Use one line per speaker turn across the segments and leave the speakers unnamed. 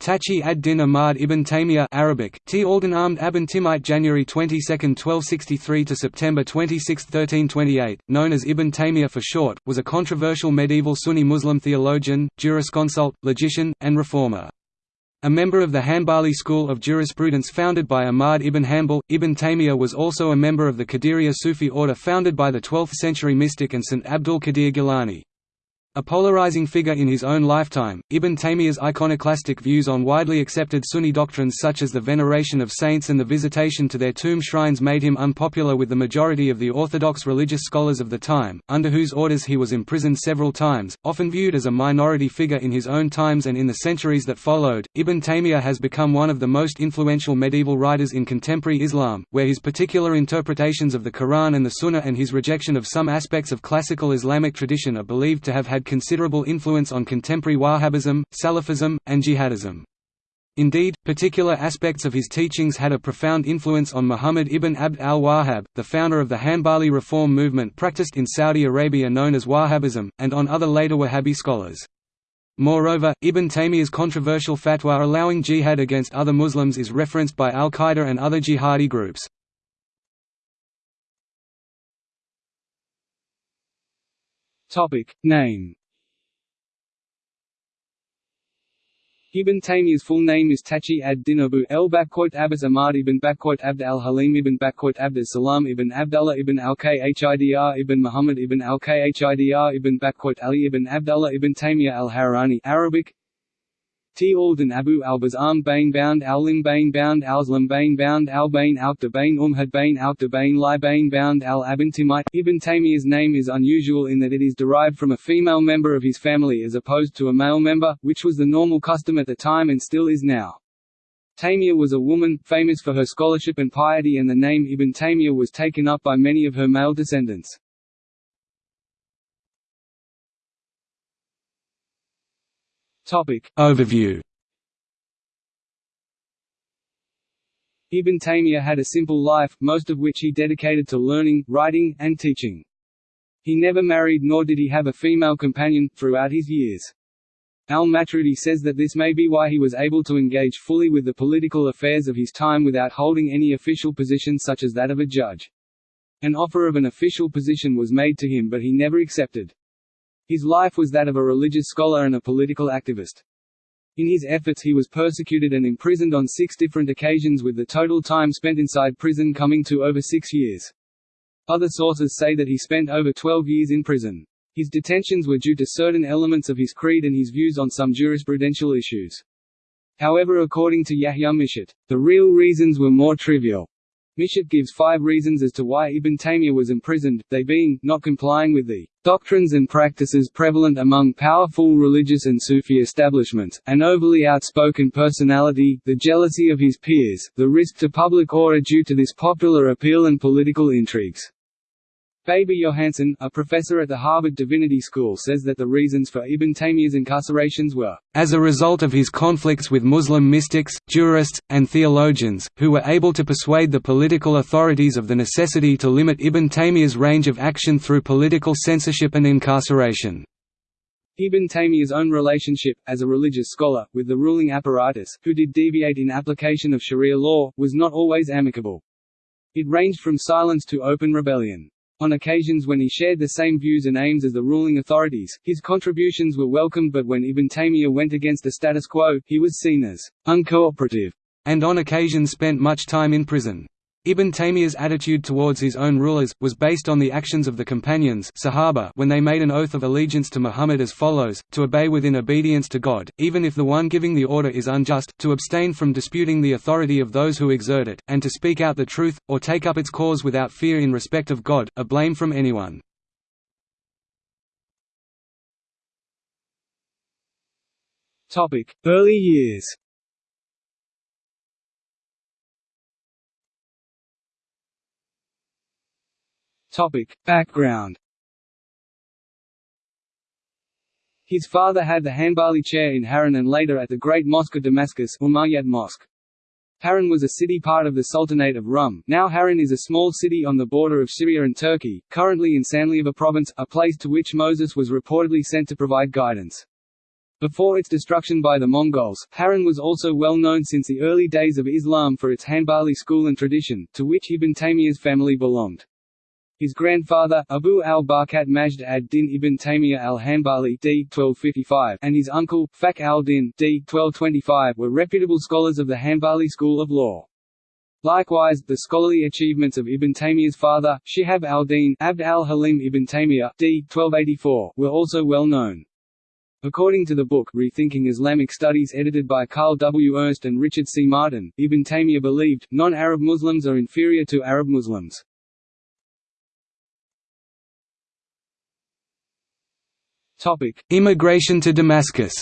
Taqi ad-Din Ahmad ibn Taymiyyah Arabic, T. Alden Ahmed Abn Timite January 22, 1263 to September 26, 1328, known as Ibn Taymiyyah for short, was a controversial medieval Sunni Muslim theologian, jurisconsult, logician, and reformer. A member of the Hanbali school of jurisprudence founded by Ahmad ibn Hanbal, Ibn Taymiyyah was also a member of the Qadiriya Sufi order founded by the 12th-century mystic and Saint Abdul Qadir Gilani. A polarizing figure in his own lifetime, Ibn Taymiyyah's iconoclastic views on widely accepted Sunni doctrines such as the veneration of saints and the visitation to their tomb shrines made him unpopular with the majority of the orthodox religious scholars of the time, under whose orders he was imprisoned several times, often viewed as a minority figure in his own times and in the centuries that followed. Ibn Taymiyyah has become one of the most influential medieval writers in contemporary Islam, where his particular interpretations of the Quran and the Sunnah and his rejection of some aspects of classical Islamic tradition are believed to have had had considerable influence on contemporary Wahhabism, Salafism, and jihadism. Indeed, particular aspects of his teachings had a profound influence on Muhammad ibn Abd al-Wahhab, the founder of the Hanbali reform movement practiced in Saudi Arabia known as Wahhabism, and on other later Wahhabi scholars. Moreover, Ibn Taymiyyah's controversial fatwa allowing jihad against other Muslims is referenced by al-Qaeda and other jihadi groups.
Topic name. Ibn Taymiyyah's full name is Taqi ad-Din Abu el Abbas Ahmad ibn Abd al-Halim ibn Abd al-Salam ibn Abdullah ibn al-Khidr ibn Muhammad ibn al-Khidr ibn Ali ibn Abdullah ibn Taymiyyah al-Harani Arabic T. Alden Abu al-Bazam Bain Bound al-Lim Bain Bound al-Zlam Bain Bound al Bain Umhad Bain um al Bain Li Bain Bound al-Abin Timite. Ibn Taymiyyah's name is unusual in that it is derived from a female member of his family as opposed to a male member, which was the normal custom at the time and still is now. Taymiyyah was a woman, famous for her scholarship and piety and the name Ibn Taymiyyah was taken up by many of her male descendants.
Topic Overview
Ibn Taymiyyah had a simple life, most of which he dedicated to learning, writing, and teaching. He never married nor did he have a female companion, throughout his years. Al-Matroudi says that this may be why he was able to engage fully with the political affairs of his time without holding any official position such as that of a judge. An offer of an official position was made to him but he never accepted. His life was that of a religious scholar and a political activist. In his efforts he was persecuted and imprisoned on six different occasions with the total time spent inside prison coming to over six years. Other sources say that he spent over 12 years in prison. His detentions were due to certain elements of his creed and his views on some jurisprudential issues. However according to Yahya Michot, the real reasons were more trivial. Michot gives five reasons as to why Ibn Taymiyyah was imprisoned, they being, not complying with the doctrines and practices prevalent among powerful religious and Sufi establishments, an overly outspoken personality, the jealousy of his peers, the risk to public order due to this popular appeal and political intrigues. Baber Johansen, a professor at the Harvard Divinity School says that the reasons for Ibn Taymiyyah's incarcerations were, "...as a result of his conflicts with Muslim mystics, jurists, and theologians, who were able to persuade the political authorities of the necessity to limit Ibn Taymiyyah's range of action through political censorship and incarceration." Ibn Taymiyyah's own relationship, as a religious scholar, with the ruling apparatus, who did deviate in application of sharia law, was not always amicable. It ranged from silence to open rebellion. On occasions when he shared the same views and aims as the ruling authorities, his contributions were welcomed but when Ibn Taymiyyah went against the status quo, he was seen as uncooperative, and on occasion spent much time in prison. Ibn Taymiyyah's attitude towards his own rulers, was based on the actions of the companions Sahaba when they made an oath of allegiance to Muhammad as follows, to obey within obedience to God, even if the one giving the order is unjust, to abstain from disputing the authority of those who exert it, and to speak out the truth, or take up its cause without fear in respect of God, a blame from anyone. Early years Topic. Background His father had the Hanbali chair in Harran and later at the Great Mosque of Damascus Umayyad Mosque. Harran was a city part of the Sultanate of Rum now Harran is a small city on the border of Syria and Turkey, currently in Sanliurfa province, a place to which Moses was reportedly sent to provide guidance. Before its destruction by the Mongols, Harran was also well known since the early days of Islam for its Hanbali school and tradition, to which Ibn Taymiyyah's family belonged. His grandfather, Abu al-Barakat Majd ad-Din ibn Taymiyyah al-Hanbali d. 1255, and his uncle, Fakhr al-Din d. 1225, were reputable scholars of the Hanbali school of law. Likewise, the scholarly achievements of Ibn Taymiyyah's father, Shihab al-Din Abd al-Halim ibn Taymiyyah d. 1284, were also well known. According to the book Rethinking Islamic Studies edited by Carl W. Ernst and Richard C. Martin, Ibn Taymiyyah believed, non-Arab Muslims are inferior to Arab Muslims.
Topic: Immigration to Damascus.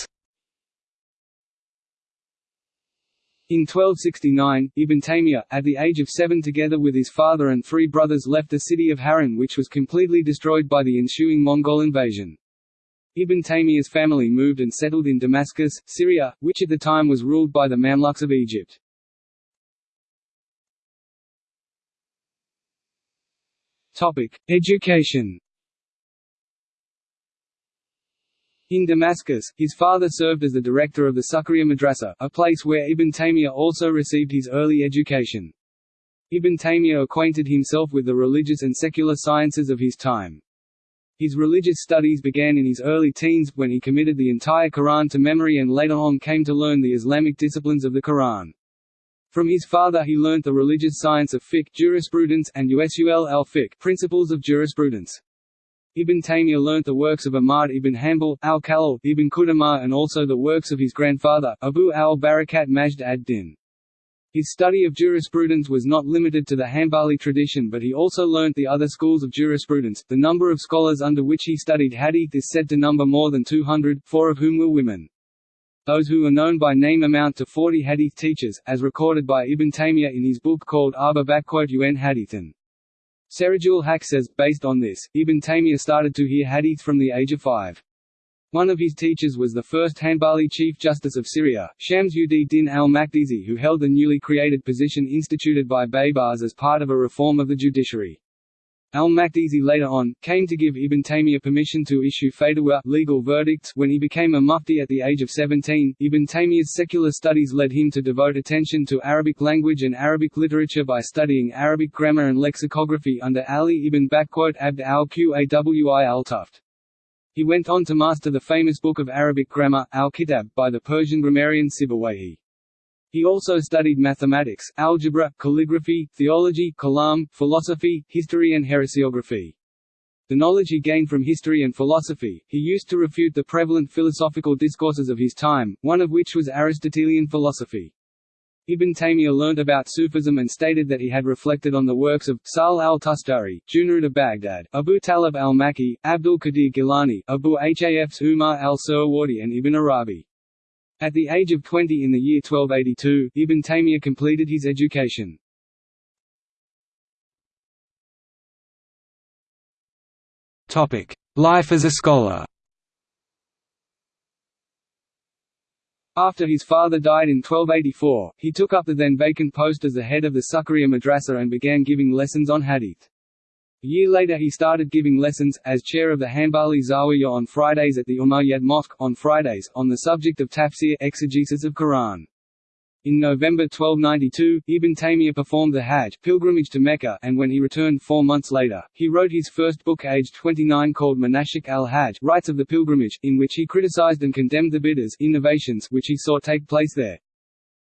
In 1269, Ibn Taymiyyah, at the age of seven together with his father and three brothers left the city of Harran which was completely destroyed by the ensuing Mongol invasion. Ibn Taymiyyah's family moved and settled in Damascus, Syria, which at the time was ruled by the Mamluks of Egypt. Education In Damascus, his father served as the director of the Sukhriya Madrasa, a place where Ibn Taymiyyah also received his early education. Ibn Taymiyyah acquainted himself with the religious and secular sciences of his time. His religious studies began in his early teens, when he committed the entire Quran to memory and later on came to learn the Islamic disciplines of the Quran. From his father he learnt the religious science of fiqh jurisprudence and usul al-fiqh principles of jurisprudence. Ibn Taymiyyah learnt the works of Ahmad ibn Hanbal, al-Khallal, ibn Qudamah and also the works of his grandfather, Abu al-Barakat Majd ad-Din. His study of jurisprudence was not limited to the Hanbali tradition but he also learnt the other schools of jurisprudence. The number of scholars under which he studied hadith is said to number more than 200, four of whom were women. Those who are known by name amount to 40 hadith teachers, as recorded by Ibn Taymiyyah in his book called Arba un Hadithan. Serajul Haq says, based on this, Ibn Taymiyyah started to hear hadith from the age of five. One of his teachers was the first Hanbali Chief Justice of Syria, Shams ud-Din al-Makdisi who held the newly created position instituted by Baybars as part of a reform of the judiciary. Al-Makdisi later on, came to give Ibn Taymiyyah permission to issue fatwa legal verdicts when he became a mufti at the age of 17. Ibn Taymiyyah's secular studies led him to devote attention to Arabic language and Arabic literature by studying Arabic grammar and lexicography under Ali ibn Abd al-Qawi al-Tufi. He went on to master the famous book of Arabic grammar, al-Kitab, by the Persian grammarian Sibawayhi. He also studied mathematics, algebra, calligraphy, theology, kalam, philosophy, history and heresiography. The knowledge he gained from history and philosophy, he used to refute the prevalent philosophical discourses of his time, one of which was Aristotelian philosophy. Ibn Taymiyyah learnt about Sufism and stated that he had reflected on the works of Sahl al-Tustari, Junayd of Baghdad, Abu Talib al-Makki, Abdul Qadir Gilani, Abu Hafs Umar al-Suhrawardi and Ibn Arabi. At the age of 20 in the year 1282, Ibn Taymiyyah completed his education.
Life as a scholar
After his father died in 1284, he took up the then vacant post as the head of the Sukhriya Madrasa and began giving lessons on hadith. A year later he started giving lessons, as chair of the Hanbali Zawiya on Fridays at the Umayyad Mosque, on Fridays, on the subject of tafsir exegesis of Quran. In November 1292, Ibn Taymiyyah performed the Hajj pilgrimage to Mecca and when he returned four months later, he wrote his first book aged 29 called Manasik al-Hajj Rites of the Pilgrimage, in which he criticized and condemned the bid'ahs innovations which he saw take place there.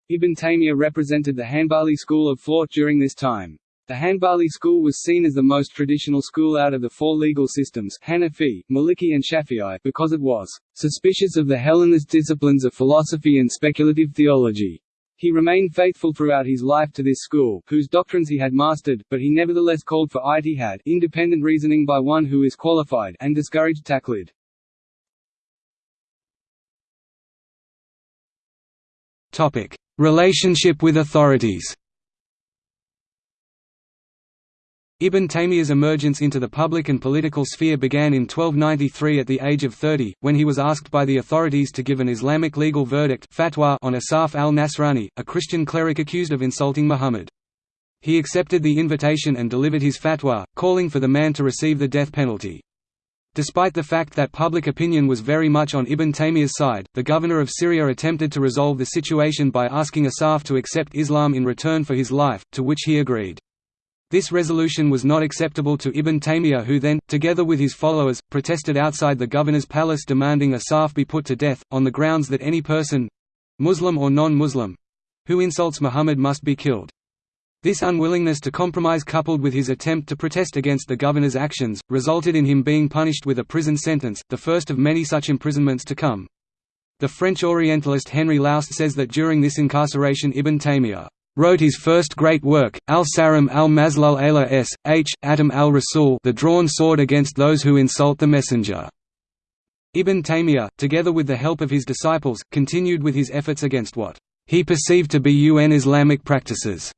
Ibn Taymiyyah represented the Hanbali school of thought during this time. The Hanbali school was seen as the most traditional school out of the four legal systems Hanafi, Maliki and Shafi'i because it was suspicious of the Hellenist disciplines of philosophy and speculative theology. He remained faithful throughout his life to this school, whose doctrines he had mastered, but he nevertheless called for ijtihad independent reasoning by one who is qualified and discouraged taqlid.
Relationship with authorities Ibn Taymiyyah's emergence into the public and political sphere began in 1293 at the age of 30, when he was asked by the authorities to give an Islamic legal verdict fatwa on Asaf al-Nasrani, a Christian cleric accused of insulting Muhammad. He accepted the invitation and delivered his fatwa, calling for the man to receive the death penalty. Despite the fact that public opinion was very much on Ibn Taymiyyah's side, the governor of Syria attempted to resolve the situation by asking Asaf to accept Islam in return for his life, to which he agreed. This resolution was not acceptable to Ibn Taymiyyah who then, together with his followers, protested outside the governor's palace demanding Asaf be put to death, on the grounds that any person—Muslim or non-Muslim—who insults Muhammad must be killed. This unwillingness to compromise coupled with his attempt to protest against the governor's actions, resulted in him being punished with a prison sentence, the first of many such imprisonments to come. The French Orientalist Henry Laoust says that during this incarceration Ibn Taymiyyah wrote his first great work, Al-Sarim al-Maslul ala s. h. Atam al-Rasul the drawn sword against those who insult the Messenger. Ibn Taymiyyah, together with the help of his disciples, continued with his efforts against what he perceived to be UN Islamic practices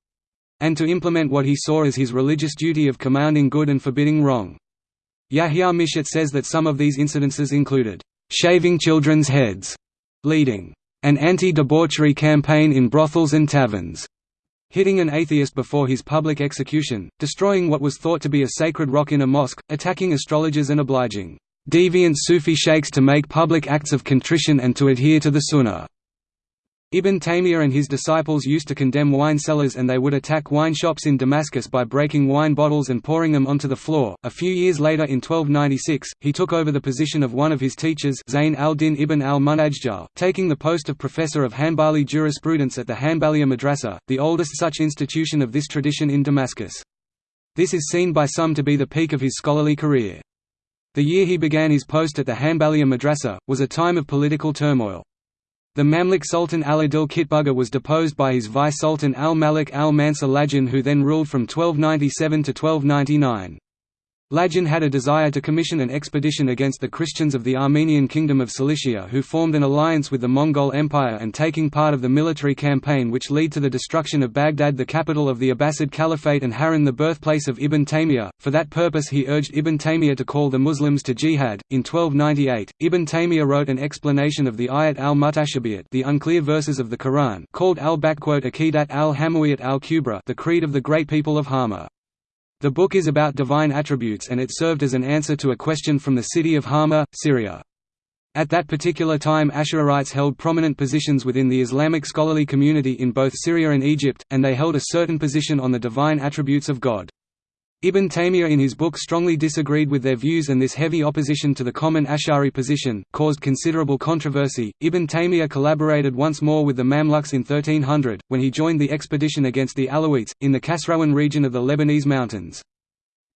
and to implement what he saw as his religious duty of commanding good and forbidding wrong. Yahya Michot says that some of these incidences included, "...shaving children's heads", leading, "...an anti-debauchery campaign in brothels and taverns", hitting an atheist before his public execution, destroying what was thought to be a sacred rock in a mosque, attacking astrologers and obliging deviant Sufi sheikhs to make public acts of contrition and to adhere to the Sunnah. Ibn Taymiyyah and his disciples used to condemn wine cellars and they would attack wine shops in Damascus by breaking wine bottles and pouring them onto the floor. A few years later in 1296, he took over the position of one of his teachers Zayn al-Din ibn al-Munajjal, taking the post of professor of Hanbali jurisprudence at the Hanbaliya Madrasa, the oldest such institution of this tradition in Damascus. This is seen by some to be the peak of his scholarly career. The year he began his post at the Hanbaliya Madrasa, was a time of political turmoil. The Mamluk Sultan al-Adil Kitbuga was deposed by his vice-sultan al-Malik al-Mansur Lajin who then ruled from 1297 to 1299. Lajin had a desire to commission an expedition against the Christians of the Armenian Kingdom of Cilicia who formed an alliance with the Mongol Empire and taking part of the military campaign which led to the destruction of Baghdad the capital of the Abbasid Caliphate and Harran the birthplace of Ibn Taymiyyah. For that purpose he urged Ibn Taymiyyah to call the Muslims to jihad. In 1298, Ibn Taymiyyah wrote an explanation of the Ayat al-Mutashabiyat the unclear verses of the Quran called al-Aqidat al-Hamawiyat al-Kubra the Creed of the Great People of Hama. The book is about divine attributes and it served as an answer to a question from the city of Hama, Syria. At that particular time Ash'arites held prominent positions within the Islamic scholarly community in both Syria and Egypt, and they held a certain position on the divine attributes of God. Ibn Taymiyyah in his book strongly disagreed with their views and this heavy opposition to the common Ash'ari position, caused considerable controversy. Ibn Taymiyyah collaborated once more with the Mamluks in 1300, when he joined the expedition against the Alawites, in the Kasrawan region of the Lebanese mountains.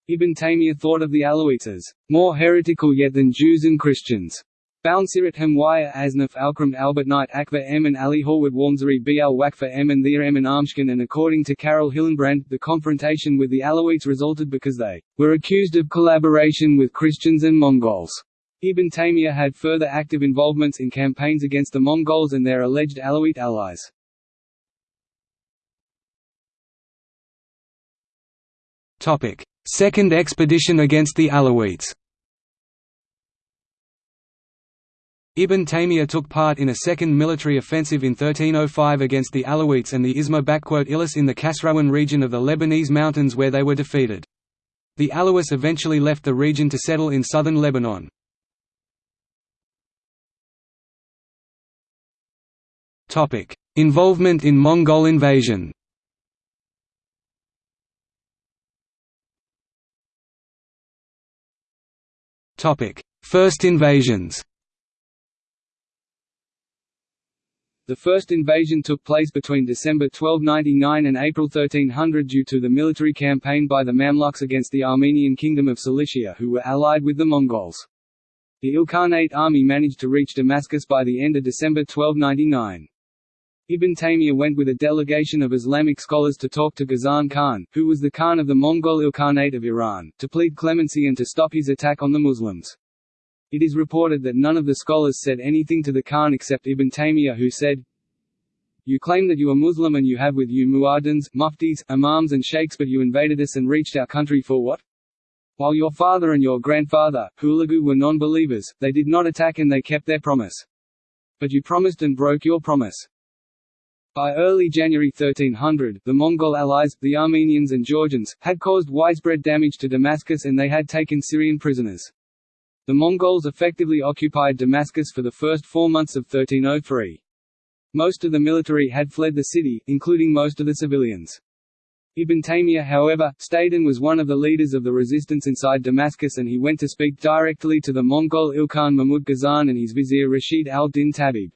Ibn Taymiyyah thought of the Alawites as, more heretical yet than Jews and Christians. Bounsirat Hamwaya Asnaf Alkram Albertnite Akbar and Ali Horwood Warmsari Bl Wakfa Emin Their Emin Armshkin and according to Carole Hillenbrand, the confrontation with the Alawites resulted because they were accused of collaboration with Christians and Mongols. Ibn Taymiyyah had further active involvements in campaigns against the Mongols and their alleged Alawite allies.
Second expedition against the Alawites Ibn Taymiyyah took part in a second military offensive in 1305 against the Alawites and the Isma Ilis in the Kasrawan region of the Lebanese mountains where they were defeated. The Alawites eventually left the region to settle in southern Lebanon. Involvement in Mongol invasion First invasions
The first invasion took place between December 1299 and April 1300 due to the military campaign by the Mamluks against the Armenian Kingdom of Cilicia who were allied with the Mongols. The Ilkhanate army managed to reach Damascus by the end of December 1299. Ibn Taymiyyah went with a delegation of Islamic scholars to talk to Ghazan Khan, who was the Khan of the Mongol Ilkhanate of Iran, to plead clemency and to stop his attack on the Muslims. It is reported that none of the scholars said anything to the Khan except Ibn Taymiyyah who said, You claim that you are Muslim and you have with you muaddins, muftis, imams and sheikhs but you invaded us and reached our country for what? While your father and your grandfather, Hulagu were non-believers, they did not attack and they kept their promise. But you promised and broke your promise. By early January 1300, the Mongol allies, the Armenians and Georgians, had caused widespread damage to Damascus and they had taken Syrian prisoners. The Mongols effectively occupied Damascus for the first four months of 1303. Most of the military had fled the city, including most of the civilians. Ibn Taymiyyah however, stayed and was one of the leaders of the resistance inside Damascus and he went to speak directly to the Mongol Ilkhan Mahmud Ghazan and his vizier Rashid al-Din Tabib.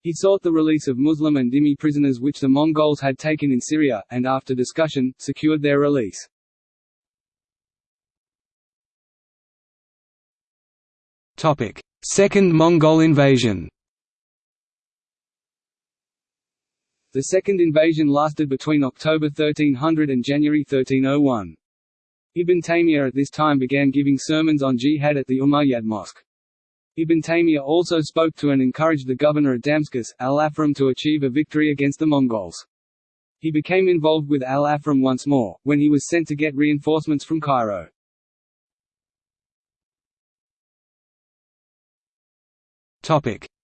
He sought the release of Muslim and Dhimmi prisoners which the Mongols had taken in Syria, and after discussion, secured their release.
Second Mongol invasion
The second invasion lasted between October 1300 and January 1301. Ibn Taymiyyah at this time began giving sermons on jihad at the Umayyad Mosque. Ibn Taymiyyah also spoke to and encouraged the governor of Damascus, al-Afram to achieve a victory against the Mongols. He became involved with al-Afram once more, when he was sent to get reinforcements from Cairo.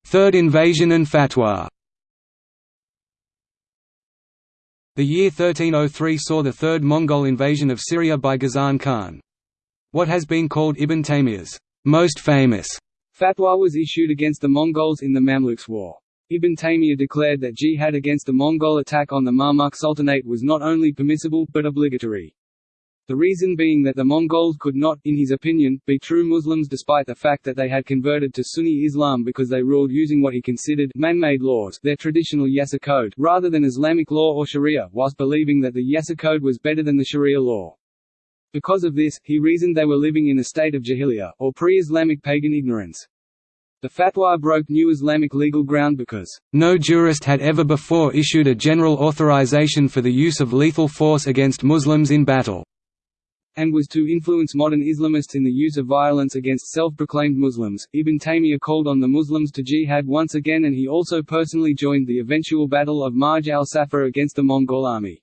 Third invasion and fatwa. The year 1303 saw the third Mongol invasion of Syria by Ghazan Khan. What has been called Ibn Taymiyyah's most famous
fatwa was issued against the Mongols in the Mamluks War. Ibn Taymiyyah declared that jihad against the Mongol attack on the Mamluk Sultanate was not only permissible, but obligatory. The reason being that the Mongols could not, in his opinion, be true Muslims despite the fact that they had converted to Sunni Islam because they ruled using what he considered man-made laws their traditional Yasa code, rather than Islamic law or Sharia, whilst believing that the Yasa code was better than the Sharia law. Because of this, he reasoned they were living in a state of jahiliyyah, or pre-Islamic pagan ignorance. The fatwa broke new Islamic legal ground because,
"...no jurist had ever before issued a general authorization for the use of lethal force against Muslims in battle."
And was to influence modern Islamists in the use of violence against self-proclaimed Muslims. Ibn Taymiyyah called on the Muslims to jihad once again and he also personally joined the eventual Battle of Marj al-Safar against the Mongol army.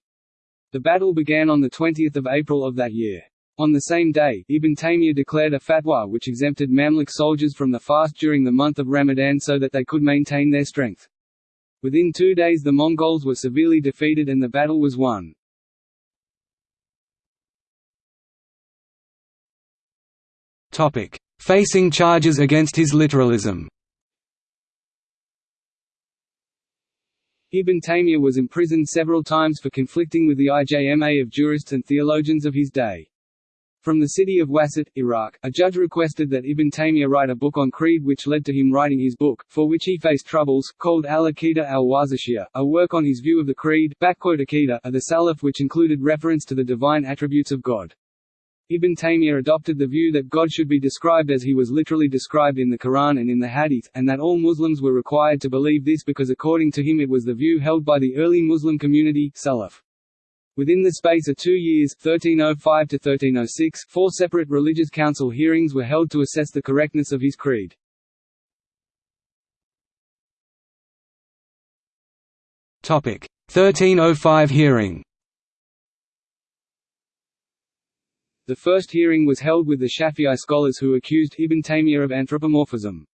The battle began on 20 April of that year. On the same day, Ibn Taymiyyah declared a fatwa which exempted Mamluk soldiers from the fast during the month of Ramadan so that they could maintain their strength. Within two days the Mongols were severely defeated and the battle was won.
Facing charges against his literalism
Ibn Taymiyyah was imprisoned several times for conflicting with the IJMA of jurists and theologians of his day. From the city of Wasit, Iraq, a judge requested that Ibn Taymiyyah write a book on creed which led to him writing his book, for which he faced troubles, called Al-Aqidah al-Wasitiyya, a work on his view of the creed of the Salaf which included reference to the divine attributes of God. Ibn Taymiyyah adopted the view that God should be described as he was literally described in the Quran and in the Hadith, and that all Muslims were required to believe this because according to him it was the view held by the early Muslim community Salaf. Within the space of two years 1305 to 1306, four separate religious council hearings were held to assess the correctness of his creed.
Topic 1305 hearing
The first hearing was held with the Shafi'i scholars who accused Ibn Taymiyyah of anthropomorphism.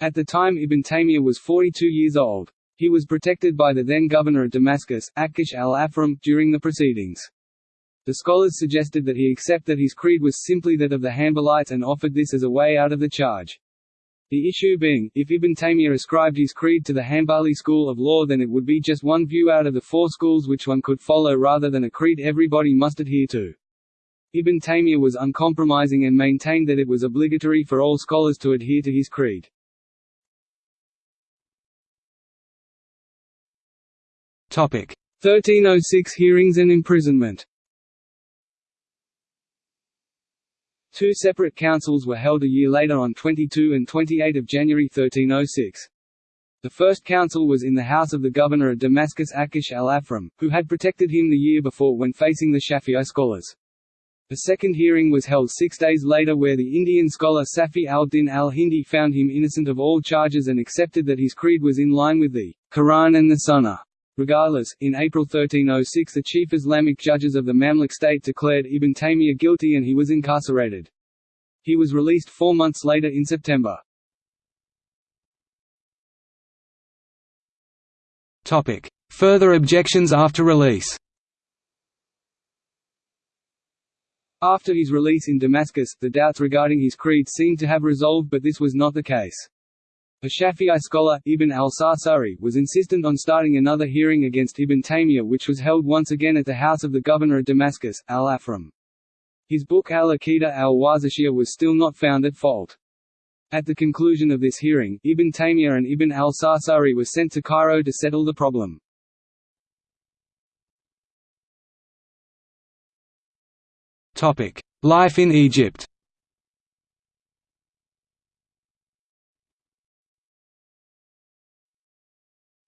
At the time Ibn Taymiyyah was 42 years old. He was protected by the then governor of Damascus, Aqush al-Afram, during the proceedings. The scholars suggested that he accept that his creed was simply that of the Hanbalites and offered this as a way out of the charge. The issue being, if Ibn Taymiyyah ascribed his creed to the Hanbali school of law then it would be just one view out of the four schools which one could follow rather than a creed everybody must adhere to. Ibn Taymiyyah was uncompromising and maintained that it was obligatory for all scholars to adhere to his creed.
Topic
1306 hearings and imprisonment. Two separate councils were held a year later on 22 and 28 of January 1306. The first council was in the house of the governor of Damascus Aqush al-Afram, who had protected him the year before when facing the Shafi'i scholars. A second hearing was held six days later where the Indian scholar Safi al-Din al-Hindi found him innocent of all charges and accepted that his creed was in line with the Quran and the Sunnah. Regardless, in April 1306 the chief Islamic judges of the Mamluk state declared Ibn Taymiyyah guilty and he was incarcerated. He was released four months later in September.
Further objections after release
After his release in Damascus, the doubts regarding his creed seemed to have resolved but this was not the case. A Shafi'i scholar, Ibn al-Sarsari, was insistent on starting another hearing against Ibn Taymiyyah which was held once again at the house of the governor of Damascus, al-Afram. His book al-Aqidah al-Wasitiyya was still not found at fault. At the conclusion of this hearing, Ibn Taymiyyah and Ibn al-Sarsari were sent to Cairo to settle the problem.
Life in Egypt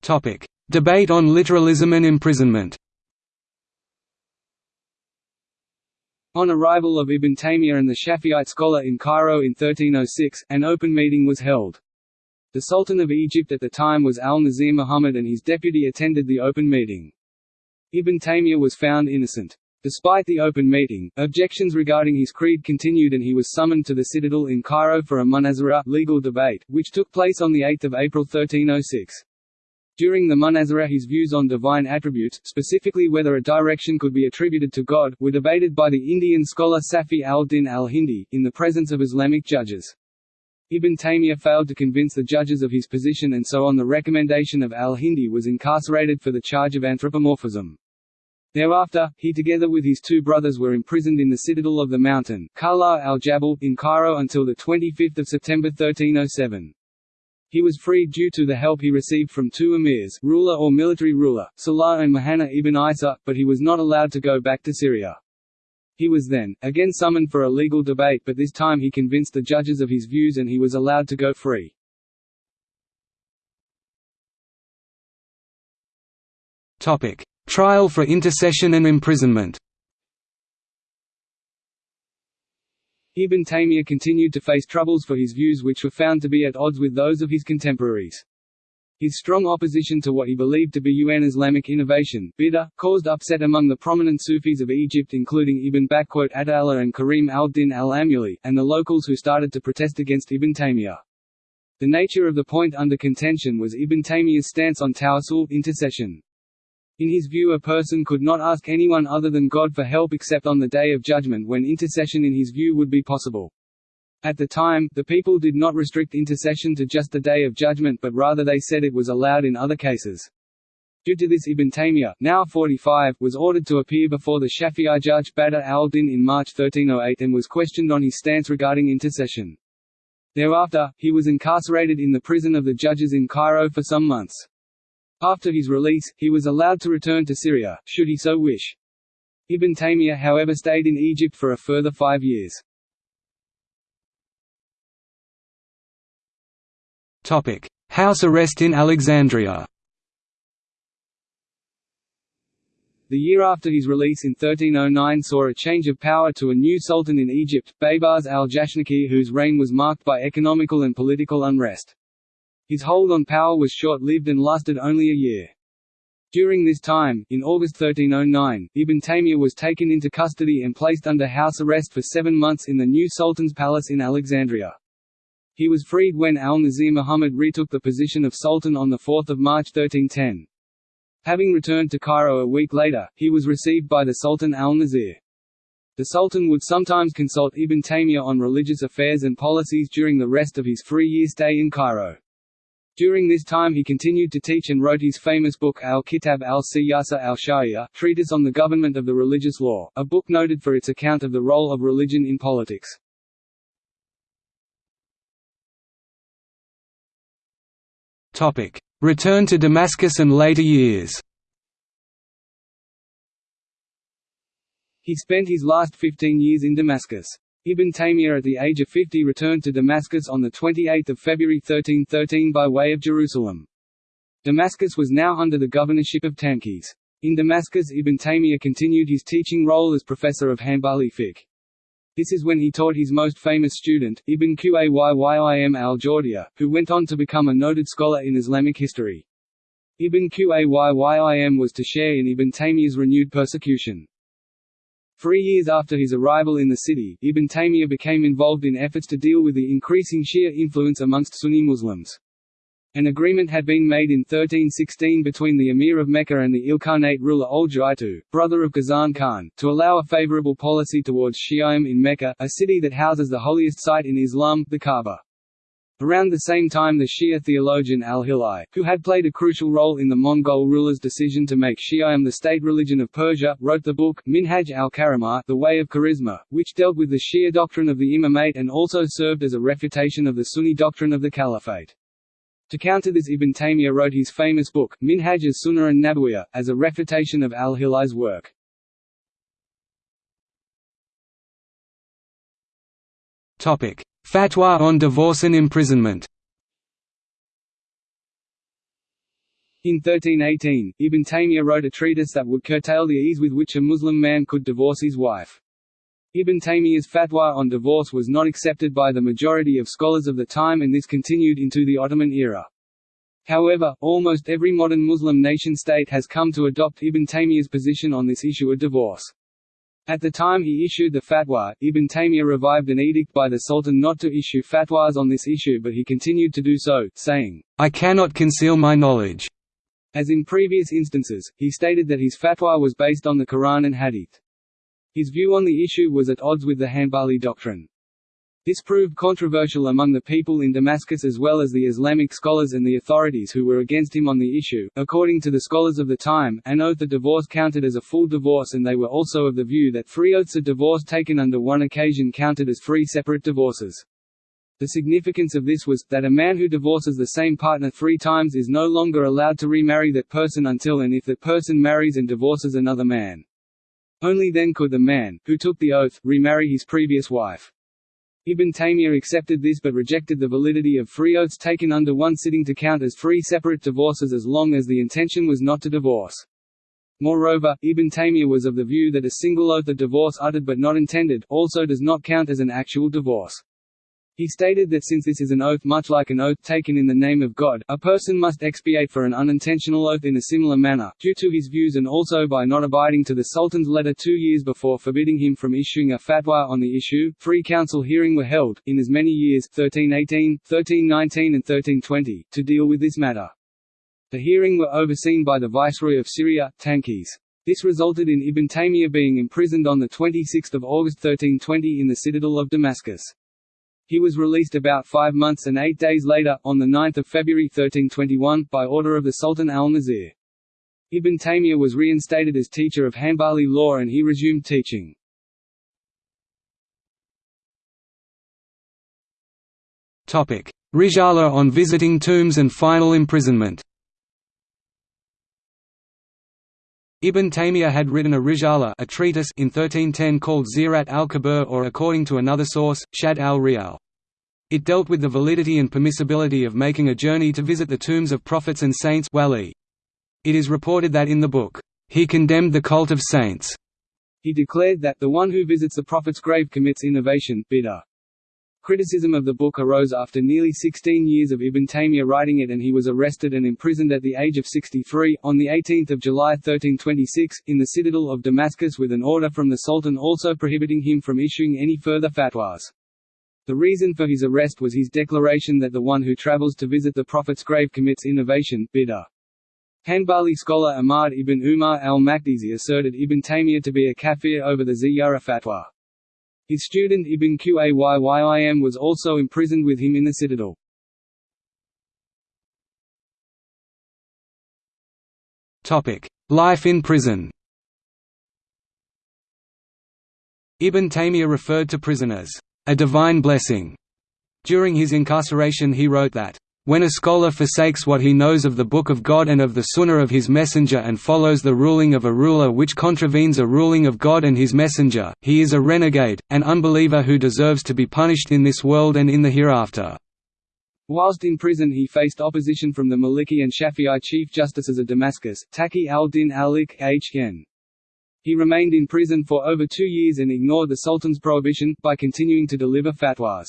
Topic: Debate on literalism and imprisonment
On arrival of Ibn Taymiyyah and the Shafi'ite scholar in Cairo in 1306, an open meeting was held. The Sultan of Egypt at the time was al-Nasir Muhammad and his deputy attended the open meeting. Ibn Taymiyyah was found innocent. Despite the open meeting, objections regarding his creed continued and he was summoned to the citadel in Cairo for a munazara legal debate, which took place on 8 April 1306. During the munazara his views on divine attributes, specifically whether a direction could be attributed to God, were debated by the Indian scholar Safi al-Din al-Hindi, in the presence of Islamic judges. Ibn Taymiyyah failed to convince the judges of his position and so on the recommendation of al-Hindi was incarcerated for the charge of anthropomorphism. Thereafter, he together with his two brothers were imprisoned in the citadel of the mountain, Kala al-Jabal, in Cairo until 25 September 1307. He was freed due to the help he received from two emirs ruler or military ruler, Salah and Muhanna ibn Isa, but he was not allowed to go back to Syria. He was then, again summoned for a legal debate but this time he convinced the judges of his views and he was allowed to go free.
Trial for intercession and imprisonment
Ibn Taymiyyah continued to face troubles for his views which were found to be at odds with those of his contemporaries. His strong opposition to what he believed to be UN Islamic innovation bid'ah, caused upset among the prominent Sufis of Egypt including Ibn Atala and Karim al-Din al-Amuli, and the locals who started to protest against Ibn Taymiyyah. The nature of the point under contention was Ibn Taymiyyah's stance on tawassul intercession. In his view a person could not ask anyone other than God for help except on the Day of Judgment when intercession in his view would be possible. At the time, the people did not restrict intercession to just the Day of Judgment but rather they said it was allowed in other cases. Due to this Ibn Taymiyyah, now 45, was ordered to appear before the Shafi'i judge Badr al-Din in March 1308 and was questioned on his stance regarding intercession. Thereafter, he was incarcerated in the prison of the judges in Cairo for some months. After his release, he was allowed to return to Syria, should he so wish. Ibn Taymiyyah however stayed in Egypt for a further five years.
House arrest in Alexandria
The year after his release in 1309 saw a change of power to a new sultan in Egypt, Baybars al-Jashnakir whose reign was marked by economical and political unrest. His hold on power was short-lived and lasted only a year. During this time, in August 1309, Ibn Taymiyyah was taken into custody and placed under house arrest for seven months in the new Sultan's palace in Alexandria. He was freed when al-Nasir Muhammad retook the position of Sultan on 4 March 1310. Having returned to Cairo a week later, he was received by the Sultan al-Nasir. The Sultan would sometimes consult Ibn Taymiyyah on religious affairs and policies during the rest of his three-year stay in Cairo. During this time he continued to teach and wrote his famous book Al-Kitab al-Siyasa al-Sharia Treatise on the Government of the Religious Law, a book noted for its account of the role of religion in politics.
Return to Damascus and later years
He spent his last 15 years in Damascus. Ibn Taymiyyah at the age of 50 returned to Damascus on 28 February 1313 by way of Jerusalem. Damascus was now under the governorship of Tankiz. In Damascus Ibn Taymiyyah continued his teaching role as professor of Hanbali fiqh. This is when he taught his most famous student, Ibn Qayyim al-Jawziyya, who went on to become a noted scholar in Islamic history. Ibn Qayyim was to share in Ibn Taymiyyah's renewed persecution. Three years after his arrival in the city, Ibn Taymiyyah became involved in efforts to deal with the increasing Shia influence amongst Sunni Muslims. An agreement had been made in 1316 between the Emir of Mecca and the Ilkhanate ruler Ul-Ju'aytu, brother of Ghazan Khan, to allow a favorable policy towards Shi'ism in Mecca, a city that houses the holiest site in Islam, the Kaaba. Around the same time the Shia theologian al-Hilli, who had played a crucial role in the Mongol rulers' decision to make Shi'ism the state religion of Persia, wrote the book, Minhaj al-Karamah The Way of Charisma, which dealt with the Shia doctrine of the imamate and also served as a refutation of the Sunni doctrine of the caliphate. To counter this Ibn Taymiyyah wrote his famous book, Minhaj as-Sunnah and Nabawiyah, as a refutation of al-Hilli's work.
Fatwa on divorce and imprisonment
In 1318, Ibn Taymiyyah wrote a treatise that would curtail the ease with which a Muslim man could divorce his wife. Ibn Taymiyyah's fatwa on divorce was not accepted by the majority of scholars of the time and this continued into the Ottoman era. However, almost every modern Muslim nation-state has come to adopt Ibn Taymiyyah's position on this issue of divorce. At the time he issued the fatwa, Ibn Taymiyyah revived an edict by the Sultan not to issue fatwas on this issue but he continued to do so, saying,
I cannot conceal my knowledge.
As in previous instances, he stated that his fatwa was based on the Quran and Hadith. His view on the issue was at odds with the Hanbali doctrine. This proved controversial among the people in Damascus as well as the Islamic scholars and the authorities who were against him on the issue. According to the scholars of the time, an oath of divorce counted as a full divorce and they were also of the view that three oaths of divorce taken under one occasion counted as three separate divorces. The significance of this was, that a man who divorces the same partner three times is no longer allowed to remarry that person until and if that person marries and divorces another man. Only then could the man, who took the oath, remarry his previous wife. Ibn Taymiyyah accepted this but rejected the validity of three oaths taken under one sitting to count as three separate divorces as long as the intention was not to divorce. Moreover, Ibn Taymiyyah was of the view that a single oath of divorce uttered but not intended, also does not count as an actual divorce. He stated that since this is an oath much like an oath taken in the name of God, a person must expiate for an unintentional oath in a similar manner, due to his views and also by not abiding to the Sultan's letter two years before forbidding him from issuing a fatwa on the issue. Three council hearings were held, in as many years 1318, 1319 and 1320, to deal with this matter. The hearing were overseen by the Viceroy of Syria, Tankiz. This resulted in Ibn Taymiyyah being imprisoned on 26 August 1320 in the citadel of Damascus. He was released about five months and eight days later, on 9 February 1321, by order of the Sultan al-Nasir. Ibn Taymiyyah was reinstated as teacher of Hanbali law and he resumed teaching.
Risala on visiting tombs and final imprisonment Ibn Taymiyyah had written a Risala a treatise in 1310 called Zirat al-Kabir or according to another source, Shad al-Riyal. It dealt with the validity and permissibility of making a journey to visit the tombs of prophets and saints wali. It is reported that in the book, he condemned the cult of saints.
He declared that, the one who visits the prophet's grave commits innovation bid'ah. Criticism of the book arose after nearly 16 years of Ibn Taymiyyah writing it and he was arrested and imprisoned at the age of 63, on 18 July 1326, in the citadel of Damascus with an order from the Sultan also prohibiting him from issuing any further fatwas. The reason for his arrest was his declaration that the one who travels to visit the Prophet's grave commits innovation bid'ah. Hanbali scholar Ahmad ibn Umar al-Makdisi asserted Ibn Taymiyyah to be a kafir over the Ziyara fatwa. His student Ibn Qayyim was also imprisoned with him in the citadel.
Life in prison Ibn Taymiyyah referred to prison as a divine blessing. During his incarceration he wrote that, when a scholar forsakes what he knows of the Book of God and of the Sunnah of his Messenger and follows the ruling of a ruler which contravenes a ruling of God and his Messenger, he is a renegade, an unbeliever who deserves to be punished in this world and in the hereafter.
Whilst in prison he faced opposition from the Maliki and Shafi'i chief justices of Damascus, Taqi al-Din al-Ik Hn. He remained in prison for over two years and ignored the Sultan's prohibition, by continuing to deliver fatwas.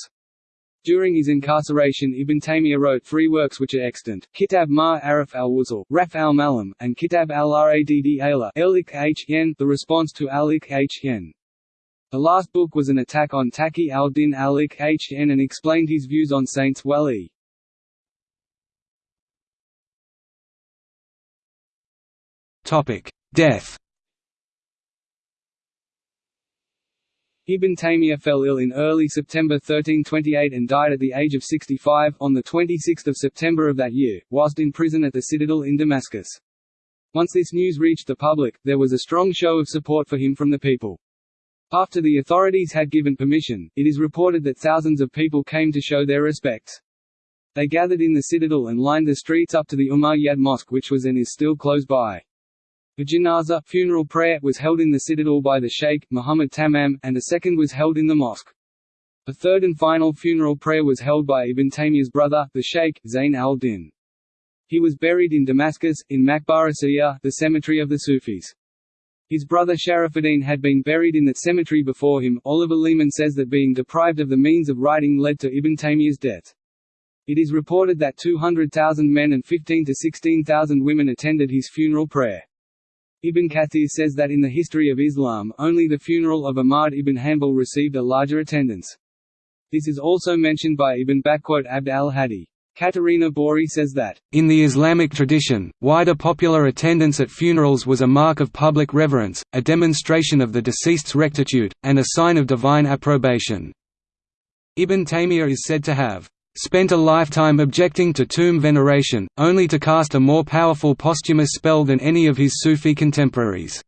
During his incarceration Ibn Taymiyyah wrote three works which are extant, Kitab ma Arif al-Wuzul, Raf al-Malam, and Kitab al-Radd ala the response to al-Ik The last book was an attack on Taqi al-Din al-Ik and explained his views on Saints Wali.
Death
Ibn Taymiyyah fell ill in early September 1328 and died at the age of 65, on 26 September of that year, whilst in prison at the citadel in Damascus. Once this news reached the public, there was a strong show of support for him from the people. After the authorities had given permission, it is reported that thousands of people came to show their respects. They gathered in the citadel and lined the streets up to the Umayyad Mosque which was and is still close by. A janazah funeral prayer was held in the citadel by the Sheikh, Muhammad Tamam, and a second was held in the mosque. A third and final funeral prayer was held by Ibn Taymiyyah's brother, the Sheikh, Zayn al-Din. He was buried in Damascus, in Maqbara Siyah, the cemetery of the Sufis. His brother Sharafuddin had been buried in that cemetery before him. Oliver Leaman says that being deprived of the means of writing led to Ibn Taymiyyah's death. It is reported that 200,000 men and 15 to 16,000 women attended his funeral prayer. Ibn Kathir says that in the history of Islam, only the funeral of Ahmad ibn Hanbal received a larger attendance. This is also mentioned by Ibn Abd al-Hadi. Caterina Bori says that,
In the Islamic tradition, wider popular attendance at funerals was a mark of public reverence, a demonstration of the deceased's rectitude, and a sign of divine approbation. Ibn Taymiyyah is said to have spent a lifetime objecting to tomb veneration, only to cast a more powerful posthumous spell than any of his Sufi contemporaries.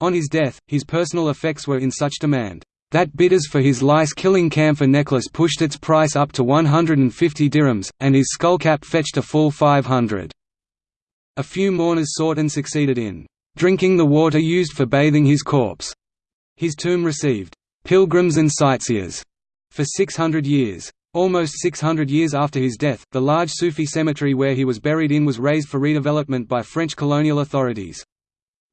On his death, his personal effects were in such demand, that bidders for his lice-killing camphor necklace pushed its price up to 150 dirhams, and his skullcap fetched a full 500. A few mourners sought and succeeded in drinking the water used for bathing his corpse. His tomb received pilgrims and sightseers for 600 years. Almost 600 years after his death, the large Sufi cemetery where he was buried in was razed for redevelopment by French colonial authorities.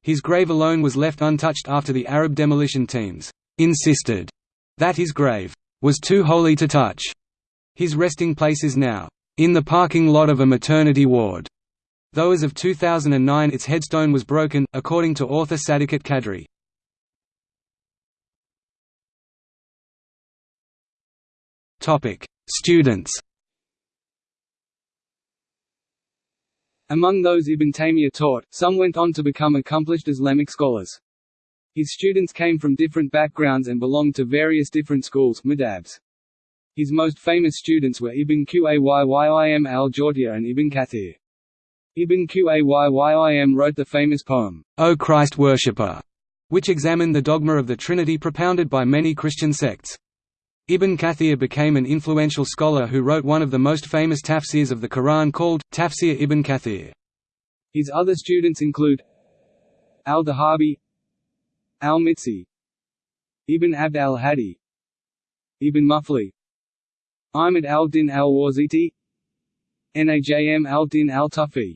His grave alone was left untouched after the Arab demolition teams insisted that his grave was too holy to touch. His resting place is now in the parking lot of a maternity ward, though as of 2009 its headstone was broken, according to author Sadakat Kadri. Topic: Students.
Among those Ibn Taymiyyah taught, some went on to become accomplished Islamic scholars. His students came from different backgrounds and belonged to various different schools madhabs. His most famous students were Ibn Qayyim al-Jawziyya and Ibn Kathir. Ibn Qayyim wrote the famous poem, O Christ Worshipper, which examined the dogma of the Trinity propounded by many Christian sects. Ibn Kathir became an influential scholar who wrote one of the most famous tafsirs of the Quran called, Tafsir ibn Kathir. His other students include Al-Dhahabi Al-Mizzi Ibn Abd al-Hadi Ibn Muflih Ahmad al-Din al-Wasiti Najm al-Din al-Tufi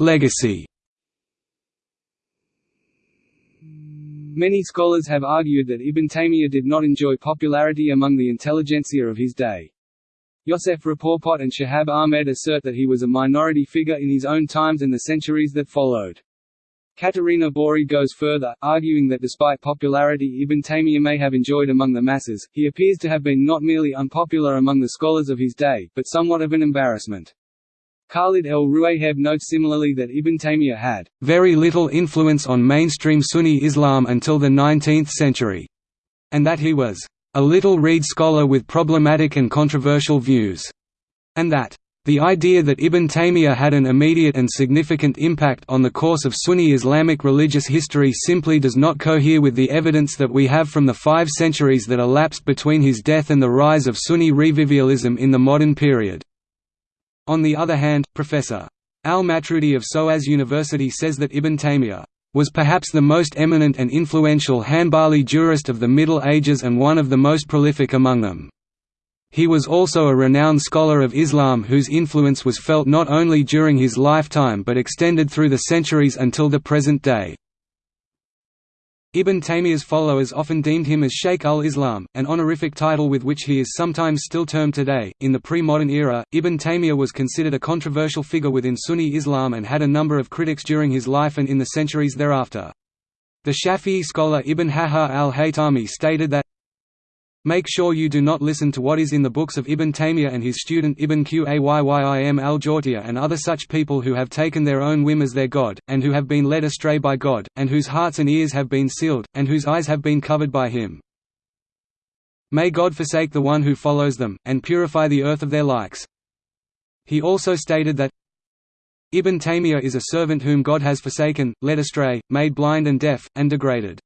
Legacy Many scholars have argued that Ibn Taymiyyah did not enjoy popularity among the intelligentsia of his day. Yosef Rapoport and Shahab Ahmed assert that he was a minority figure in his own times and the centuries that followed. Caterina Bori goes further, arguing that despite popularity Ibn Taymiyyah may have enjoyed among the masses, he appears to have been not merely unpopular among the scholars of his day, but somewhat of an embarrassment. Khaled El-Rouayheb notes similarly that Ibn Taymiyyah had very little influence on mainstream Sunni Islam until the 19th century, and that he was a little-read scholar with problematic and controversial views, and that the idea that Ibn Taymiyyah had an immediate and significant impact on the course of Sunni Islamic religious history simply does not cohere with the evidence that we have from the five centuries that elapsed between his death and the rise of Sunni revivalism in the modern period. On the other hand, Professor. Al-Matroudi of SOAS University says that Ibn Taymiyyah was perhaps the most eminent and influential Hanbali jurist of the Middle Ages and one of the most prolific among them. He was also a renowned scholar of Islam whose influence was felt not only during his lifetime but extended through the centuries until the present day. Ibn Taymiyyah's followers often deemed him as Sheikh ul-Islam, an honorific title with which he is sometimes still termed today. In the pre-modern era, Ibn Taymiyyah was considered a controversial figure within Sunni Islam and had a number of critics during his life and in the centuries thereafter. The Shafi'i scholar Ibn Hajar al-Haytami stated that
Make sure you do not listen to what is in the books of Ibn Taymiyyah and his student Ibn Qayyim al-Jawziyya and other such people who have taken their own whim as their God, and who have been led astray by God, and whose hearts and ears have been sealed, and whose eyes have been covered by him. May God forsake the one who follows them, and purify the earth of their likes. He also stated that Ibn Taymiyyah is a servant whom God has forsaken, led astray, made blind and deaf, and degraded.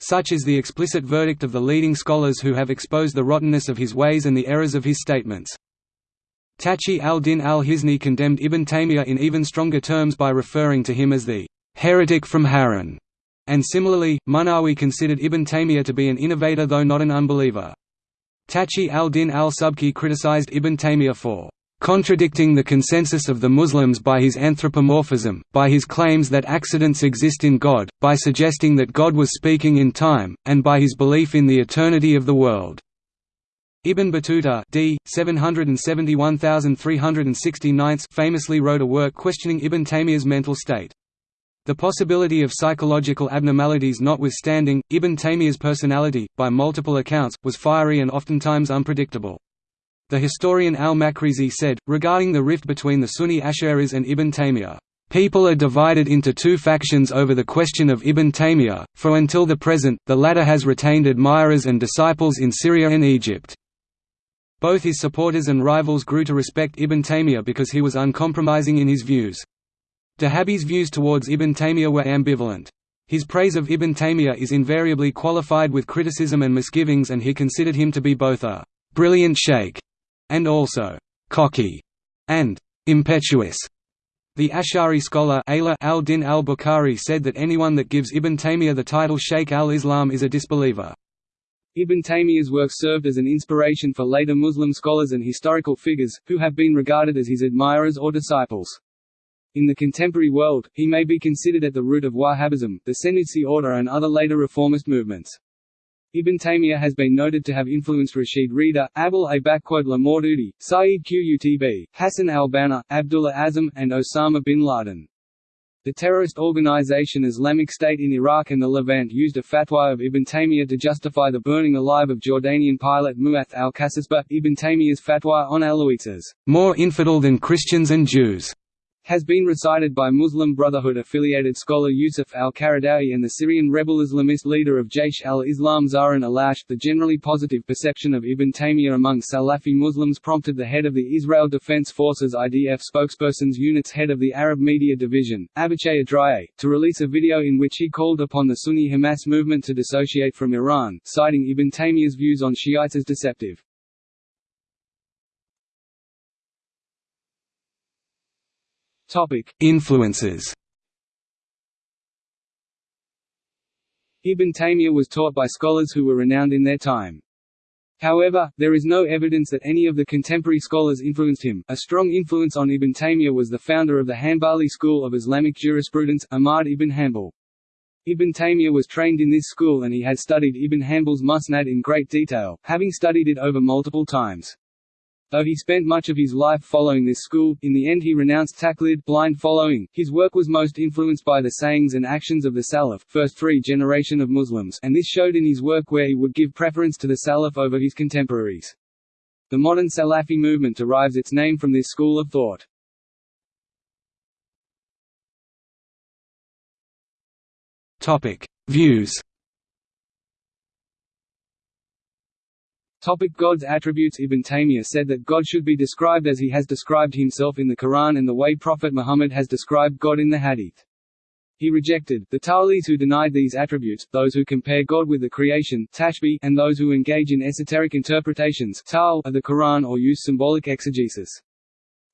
Such is the explicit verdict of the leading scholars who have exposed the rottenness of his ways and the errors of his statements. Taqi al-Din al-Hisni condemned Ibn Taymiyyah in even stronger terms by referring to him as the heretic from Harran, and similarly, Munawi considered Ibn Taymiyyah to be an innovator though not an unbeliever. Taqi al-Din al-Subki criticized Ibn Taymiyyah for contradicting the consensus of the Muslims by his anthropomorphism, by his claims that accidents exist in God, by suggesting that God was speaking in time, and by his belief in the eternity of the world. Ibn Battuta d. 771369 famously wrote a work questioning Ibn Taymiyyah's mental state. The possibility of psychological abnormalities notwithstanding, Ibn Taymiyyah's personality, by multiple accounts, was fiery and oftentimes unpredictable. The historian al-Maqrizi said, regarding the rift between the Sunni Ash'aris and Ibn Taymiyyah, People are divided into two factions over the question of Ibn Taymiyyah, for until the present, the latter has retained admirers and disciples in Syria and Egypt. Both his supporters and rivals grew to respect Ibn Taymiyyah because he was uncompromising in his views. Dhahabi's views towards Ibn Taymiyyah were ambivalent. His praise of Ibn Taymiyyah is invariably qualified with criticism and misgivings and he considered him to be both a «brilliant sheikh» and also cocky and impetuous. The Ash'ari scholar al-Din al-Bukhari said that anyone that gives Ibn Taymiyyah the title Sheikh al-Islam is a disbeliever.
Ibn Taymiyyah's work served as an inspiration for later Muslim scholars and historical figures, who have been regarded as his admirers or disciples. In the contemporary world, he may be considered at the root of Wahhabism, the Senussi order and other later reformist movements. Ibn Taymiyyah has been noted to have influenced Rashid Rida, Abul A'la Maududi, Saeed Qutb, Hassan al-Banna, Abdullah Azzam, and Osama bin Laden. The terrorist organization Islamic State in Iraq and the Levant used a fatwa of Ibn Taymiyyah to justify the burning alive of Jordanian pilot Mu'ath al-Kasasbah. Ibn Taymiyyah's fatwa on Alawites more infidel than Christians and Jews has been recited by Muslim Brotherhood-affiliated scholar Yusuf al-Qaradawi and the Syrian rebel Islamist leader of Jaish al-Islam Zahran Alloush. The generally positive perception of Ibn Taymiyyah among Salafi Muslims prompted the head of the Israel Defense Forces IDF spokesperson's unit's head of the Arab Media Division, Avichay Adraee, to release a video in which he called upon the Sunni Hamas movement to dissociate from Iran, citing Ibn Taymiyyah's views on Shiites as deceptive.
Topic: Influences.
Ibn Taymiyyah was taught by scholars who were renowned in their time. However, there is no evidence that any of the contemporary scholars influenced him. A strong influence on Ibn Taymiyyah was the founder of the Hanbali school of Islamic jurisprudence, Ahmad ibn Hanbal. Ibn Taymiyyah was trained in this school and he had studied Ibn Hanbal's Musnad in great detail, having studied it over multiple times. Though he spent much of his life following this school, in the end he renounced taqlid blind following. His work was most influenced by the sayings and actions of the Salaf first three generation of Muslims and this showed in his work where he would give preference to the Salaf over his contemporaries. The modern Salafi movement derives its name from this school of thought.
Topic: Views
Topic God's attributes Ibn Taymiyyah said that God should be described as he has described himself in the Quran and the way Prophet Muhammad has described God in the Hadith. He rejected the Ta'lis who denied these attributes, those who compare God with the creation and those who engage in esoteric interpretations of the Quran or use symbolic exegesis.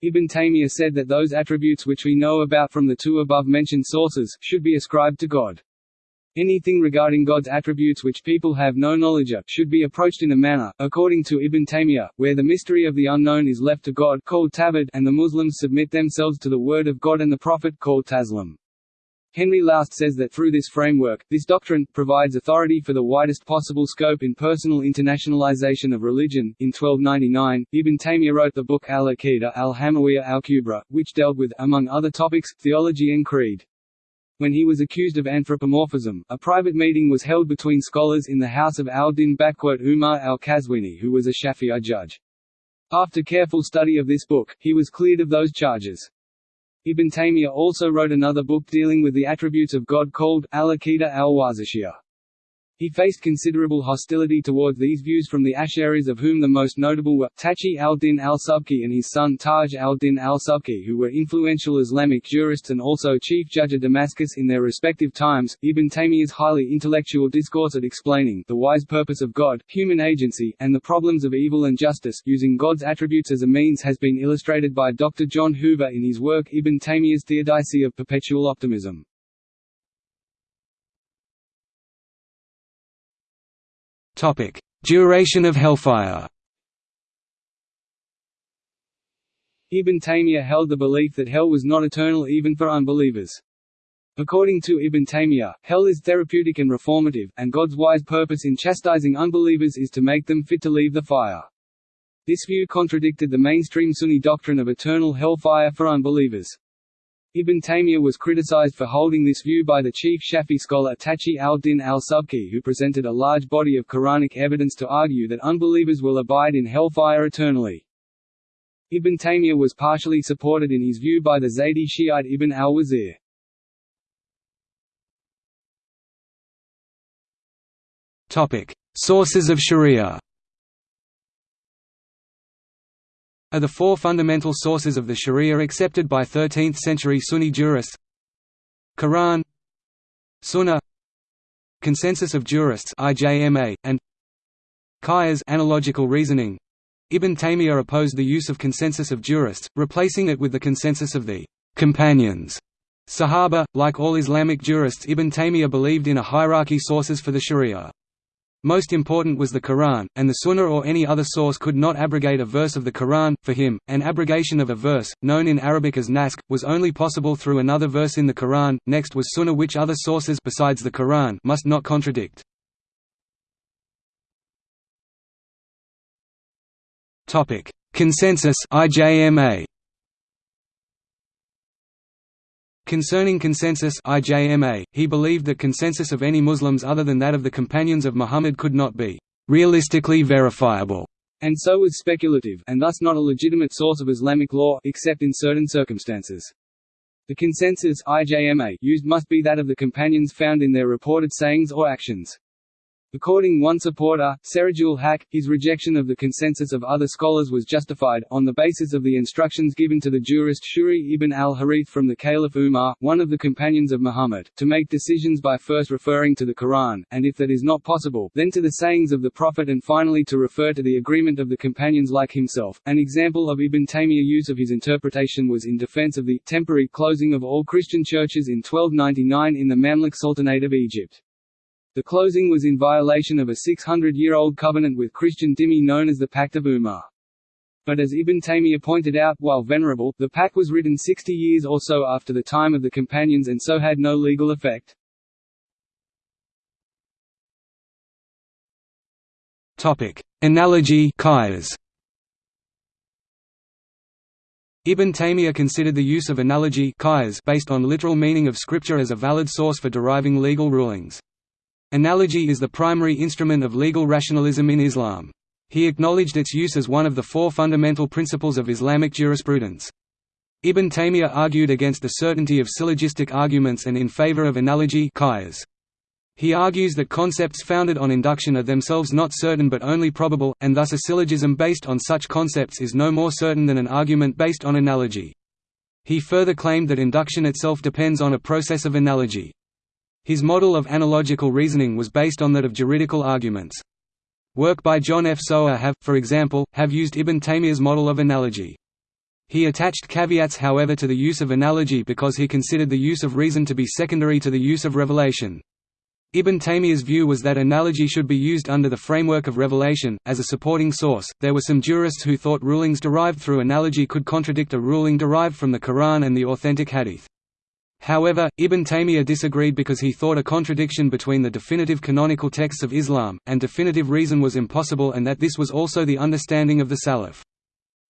Ibn Taymiyyah said that those attributes which we know about from the two above-mentioned sources, should be ascribed to God. Anything regarding God's attributes which people have no knowledge of, should be approached in a manner, according to Ibn Taymiyyah, where the mystery of the unknown is left to God called Tabad, and the Muslims submit themselves to the word of God and the Prophet called Taslim. Henri Laoust says that through this framework, this doctrine, provides authority for the widest possible scope in personal internationalization of religion. In 1299, Ibn Taymiyyah wrote the book Al-Aqidah al-Hamawiyya al-Kubra, which dealt with, among other topics, theology and creed. When he was accused of anthropomorphism, a private meeting was held between scholars in the house of al-Din Umar al-Qazwini who was a Shafi'i judge. After careful study of this book, he was cleared of those charges. Ibn Taymiyyah also wrote another book dealing with the attributes of God called Al-Aqidah al-Wasitiyah. He faced considerable hostility towards these views from the Ash'aris of whom the most notable were, Taqi al-Din al-Subki and his son Taj al-Din al-Subki who were influential Islamic jurists and also chief judge of Damascus in their respective times. Ibn Taymiyyah's highly intellectual discourse at explaining the wise purpose of God, human agency, and the problems of evil and justice using God's attributes as a means has been illustrated by Dr. John Hoover in his work Ibn Taymiyyah's Theodicy of Perpetual Optimism.
Topic: Duration of hellfire.
Ibn Taymiyyah held the belief that hell was not eternal even for unbelievers. According to Ibn Taymiyyah, hell is therapeutic and reformative, and God's wise purpose in chastising unbelievers is to make them fit to leave the fire. This view contradicted the mainstream Sunni doctrine of eternal hellfire for unbelievers. Ibn Taymiyyah was criticized for holding this view by the chief Shafi scholar Taqi al-Din al-Subki who presented a large body of Quranic evidence to argue that unbelievers will abide in hellfire eternally. Ibn Taymiyyah was partially supported in his view by the Zaydi Shiite Ibn al-Wazir.
Sources of Sharia are the four fundamental sources of the Sharia accepted by 13th-century Sunni jurists Quran Sunnah Consensus of Jurists IJMA, and Qiyas analogical reasoning. Ibn Taymiyyah opposed the use of consensus of jurists, replacing it with the consensus of the companions. Sahaba, like all Islamic jurists Ibn Taymiyyah believed in a hierarchy of sources for the Sharia. Most important was the Quran, and the Sunnah or any other source could not abrogate a verse of the Quran. For him, an abrogation of a verse, known in Arabic as naskh, was only possible through another verse in the Quran. Next was Sunnah, which other sources besides the Quran must not contradict. Topic: Consensus (IJMA). Concerning consensus IJMA, he believed that consensus of any Muslims other than that of the companions of Muhammad could not be realistically verifiable,
and so was speculative and thus not a legitimate source of Islamic law except in certain circumstances. The consensus IJMA used must be that of the companions found in their reported sayings or actions. According one supporter, Serajul Haq, his rejection of the consensus of other scholars was justified, on the basis of the instructions given to the jurist Shurayh ibn al-Harith from the Caliph Umar, one of the companions of Muhammad, to make decisions by first referring to the Quran, and if that is not possible, then to the sayings of the Prophet and finally to refer to the agreement of the companions like himself. An example of Ibn Taymiyyah use of his interpretation was in defense of the temporary closing of all Christian churches in 1299 in the Mamluk Sultanate of Egypt. The closing was in violation of a 600-year-old covenant with Christian dhimmi known as the Pact of Umar. But as Ibn Taymiyyah pointed out, while venerable, the pact was written 60 years or so after the time of the companions and so had no legal effect.
Topic: Analogy qiyas. Ibn Taymiyyah considered the use of analogy based on literal meaning of scripture as a valid source for deriving legal rulings. Analogy is the primary instrument of legal rationalism in Islam. He acknowledged its use as one of the four fundamental principles of Islamic jurisprudence. Ibn Taymiyyah argued against the certainty of syllogistic arguments and in favor of analogy He argues that concepts founded on induction are themselves not certain but only probable, and thus a syllogism based on such concepts is no more certain than an argument based on analogy. He further claimed that induction itself depends on a process of analogy. His model of analogical reasoning was based on that of juridical arguments. Work by John F. Sowa have, for example, have used Ibn Taymiyyah's model of analogy. He attached caveats however to the use of analogy because he considered the use of reason to be secondary to the use of revelation. Ibn Taymiyyah's view was that analogy should be used under the framework of revelation, as a supporting source. There were some jurists who thought rulings derived through analogy could contradict a ruling derived from the Quran and the authentic Hadith. However, Ibn Taymiyyah disagreed because he thought a contradiction between the definitive canonical texts of Islam, and definitive reason was impossible and that this was also the understanding of the Salaf.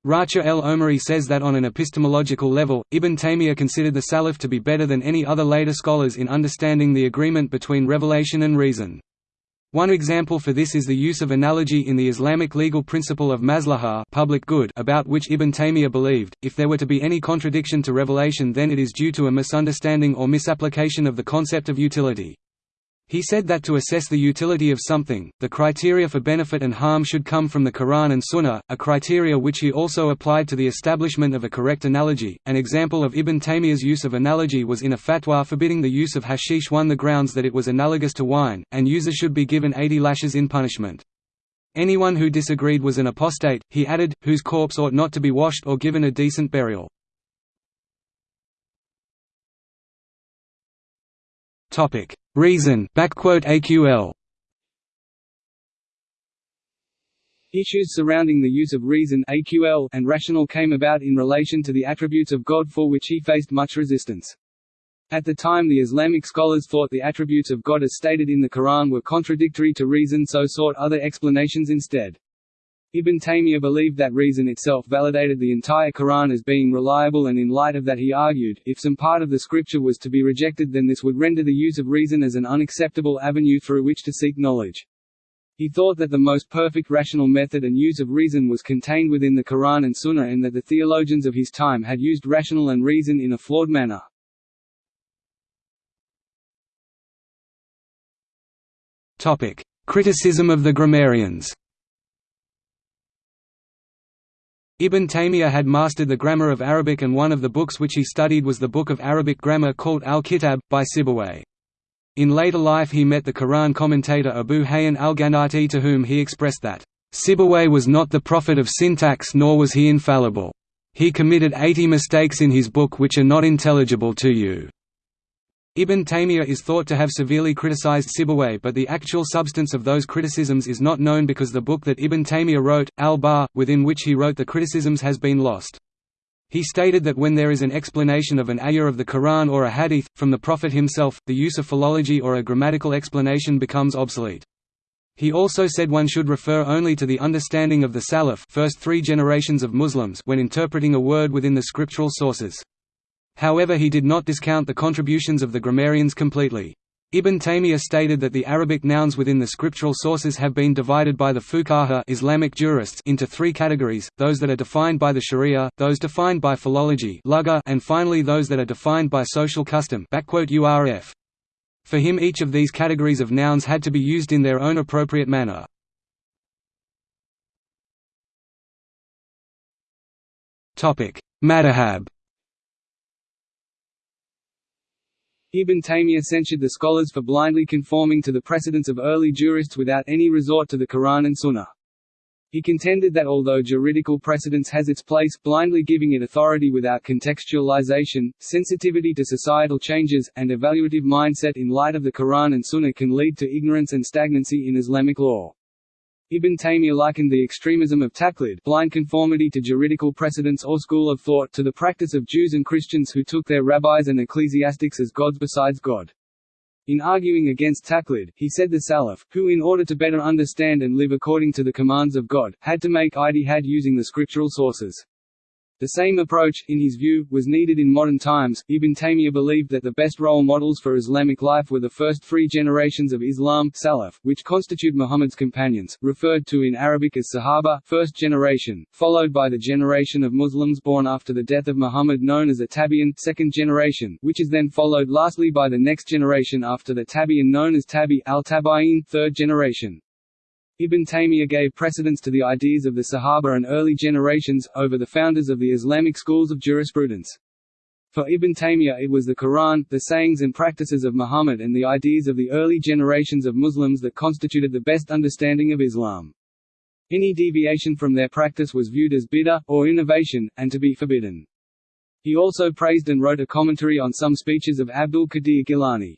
Racha el-Omari says that on an epistemological level, Ibn Taymiyyah considered the Salaf to be better than any other later scholars in understanding the agreement between revelation and reason. One example for this is the use of analogy in the Islamic legal principle of maslahah public good about which Ibn Taymiyyah believed, if there were to be any contradiction to revelation then it is due to a misunderstanding or misapplication of the concept of utility. He said that to assess the utility of something, the criteria for benefit and harm should come from the Quran and Sunnah, a criteria which he also applied to the establishment of a correct analogy. An example of Ibn Taymiyyah's use of analogy was in a fatwa forbidding the use of hashish one the grounds that it was analogous to wine, and users should be given 80 lashes in punishment. Anyone who disagreed was an apostate, he added, whose corpse ought not to be washed or given a decent burial. Topic: Reason (AQL).
Issues surrounding the use of reason (AQL) and rational came about in relation to the attributes of God for which he faced much resistance. At the time the Islamic scholars thought the attributes of God as stated in the Quran were contradictory to reason so sought other explanations instead. Ibn Taymiyyah believed that reason itself validated the entire Quran as being reliable and in light of that he argued, if some part of the scripture was to be rejected then this would render the use of reason as an unacceptable avenue through which to seek knowledge. He thought that the most perfect rational method and use of reason was contained within the Quran and Sunnah and that the theologians of his time had used rational and reason in a flawed manner.
Criticism of the grammarians Ibn Taymiyyah had mastered the grammar of Arabic and one of the books which he studied was the book of Arabic grammar called Al-Kitab, by Sibawayh. In later life he met the Quran commentator Abu Hayyan al-Gharnati to whom he expressed that, "...Sibawayh was not the prophet of syntax nor was he infallible. He committed eighty mistakes in his book which are not intelligible to you." Ibn Taymiyyah is thought to have severely criticized Sibawayh but the actual substance of those criticisms is not known because the book that Ibn Taymiyyah wrote, al-Bahr, within which he wrote the criticisms has been lost. He stated that when there is an explanation of an ayah of the Quran or a hadith, from the Prophet himself, the use of philology or a grammatical explanation becomes obsolete. He also said one should refer only to the understanding of the Salaf first three generations of Muslims when interpreting a word within the scriptural sources. However he did not discount the contributions of the grammarians completely. Ibn Taymiyyah stated that the Arabic nouns within the scriptural sources have been divided by the fuqaha Islamic jurists into three categories, those that are defined by the sharia, those defined by philology and finally those that are defined by social custom For him each of these categories of nouns had to be used in their own appropriate manner. Madhhab
Ibn Taymiyyah censured the scholars for blindly conforming to the precedents of early jurists without any resort to the Quran and Sunnah. He contended that although juridical precedence has its place, blindly giving it authority without contextualization, sensitivity to societal changes, and evaluative mindset in light of the Quran and Sunnah can lead to ignorance and stagnancy in Islamic law. Ibn Taymiyyah likened the extremism of taqlid blind conformity to juridical precedents or school of thought to the practice of Jews and Christians who took their rabbis and ecclesiastics as gods besides God. In arguing against taqlid, he said the Salaf, who in order to better understand and live according to the commands of God, had to make ijtihad using the scriptural sources. The same approach, in his view, was needed in modern times. Ibn Taymiyyah believed that the best role models for Islamic life were the first three generations of Islam Salaf, which constitute Muhammad's companions, referred to in Arabic as Sahaba first generation, followed by the generation of Muslims born after the death of Muhammad known as a Tabi'in second generation, which is then followed lastly by the next generation after the Tabi'in known as Tabi al-Tabi'in third generation. Ibn Taymiyyah gave precedence to the ideas of the Sahaba and early generations, over the founders of the Islamic schools of jurisprudence. For Ibn Taymiyyah it was the Quran, the sayings and practices of Muhammad and the ideas of the early generations of Muslims that constituted the best understanding of Islam. Any deviation from their practice was viewed as bid'ah, or innovation, and to be forbidden. He also praised and wrote a commentary on some speeches of Abdul Qadir Gilani.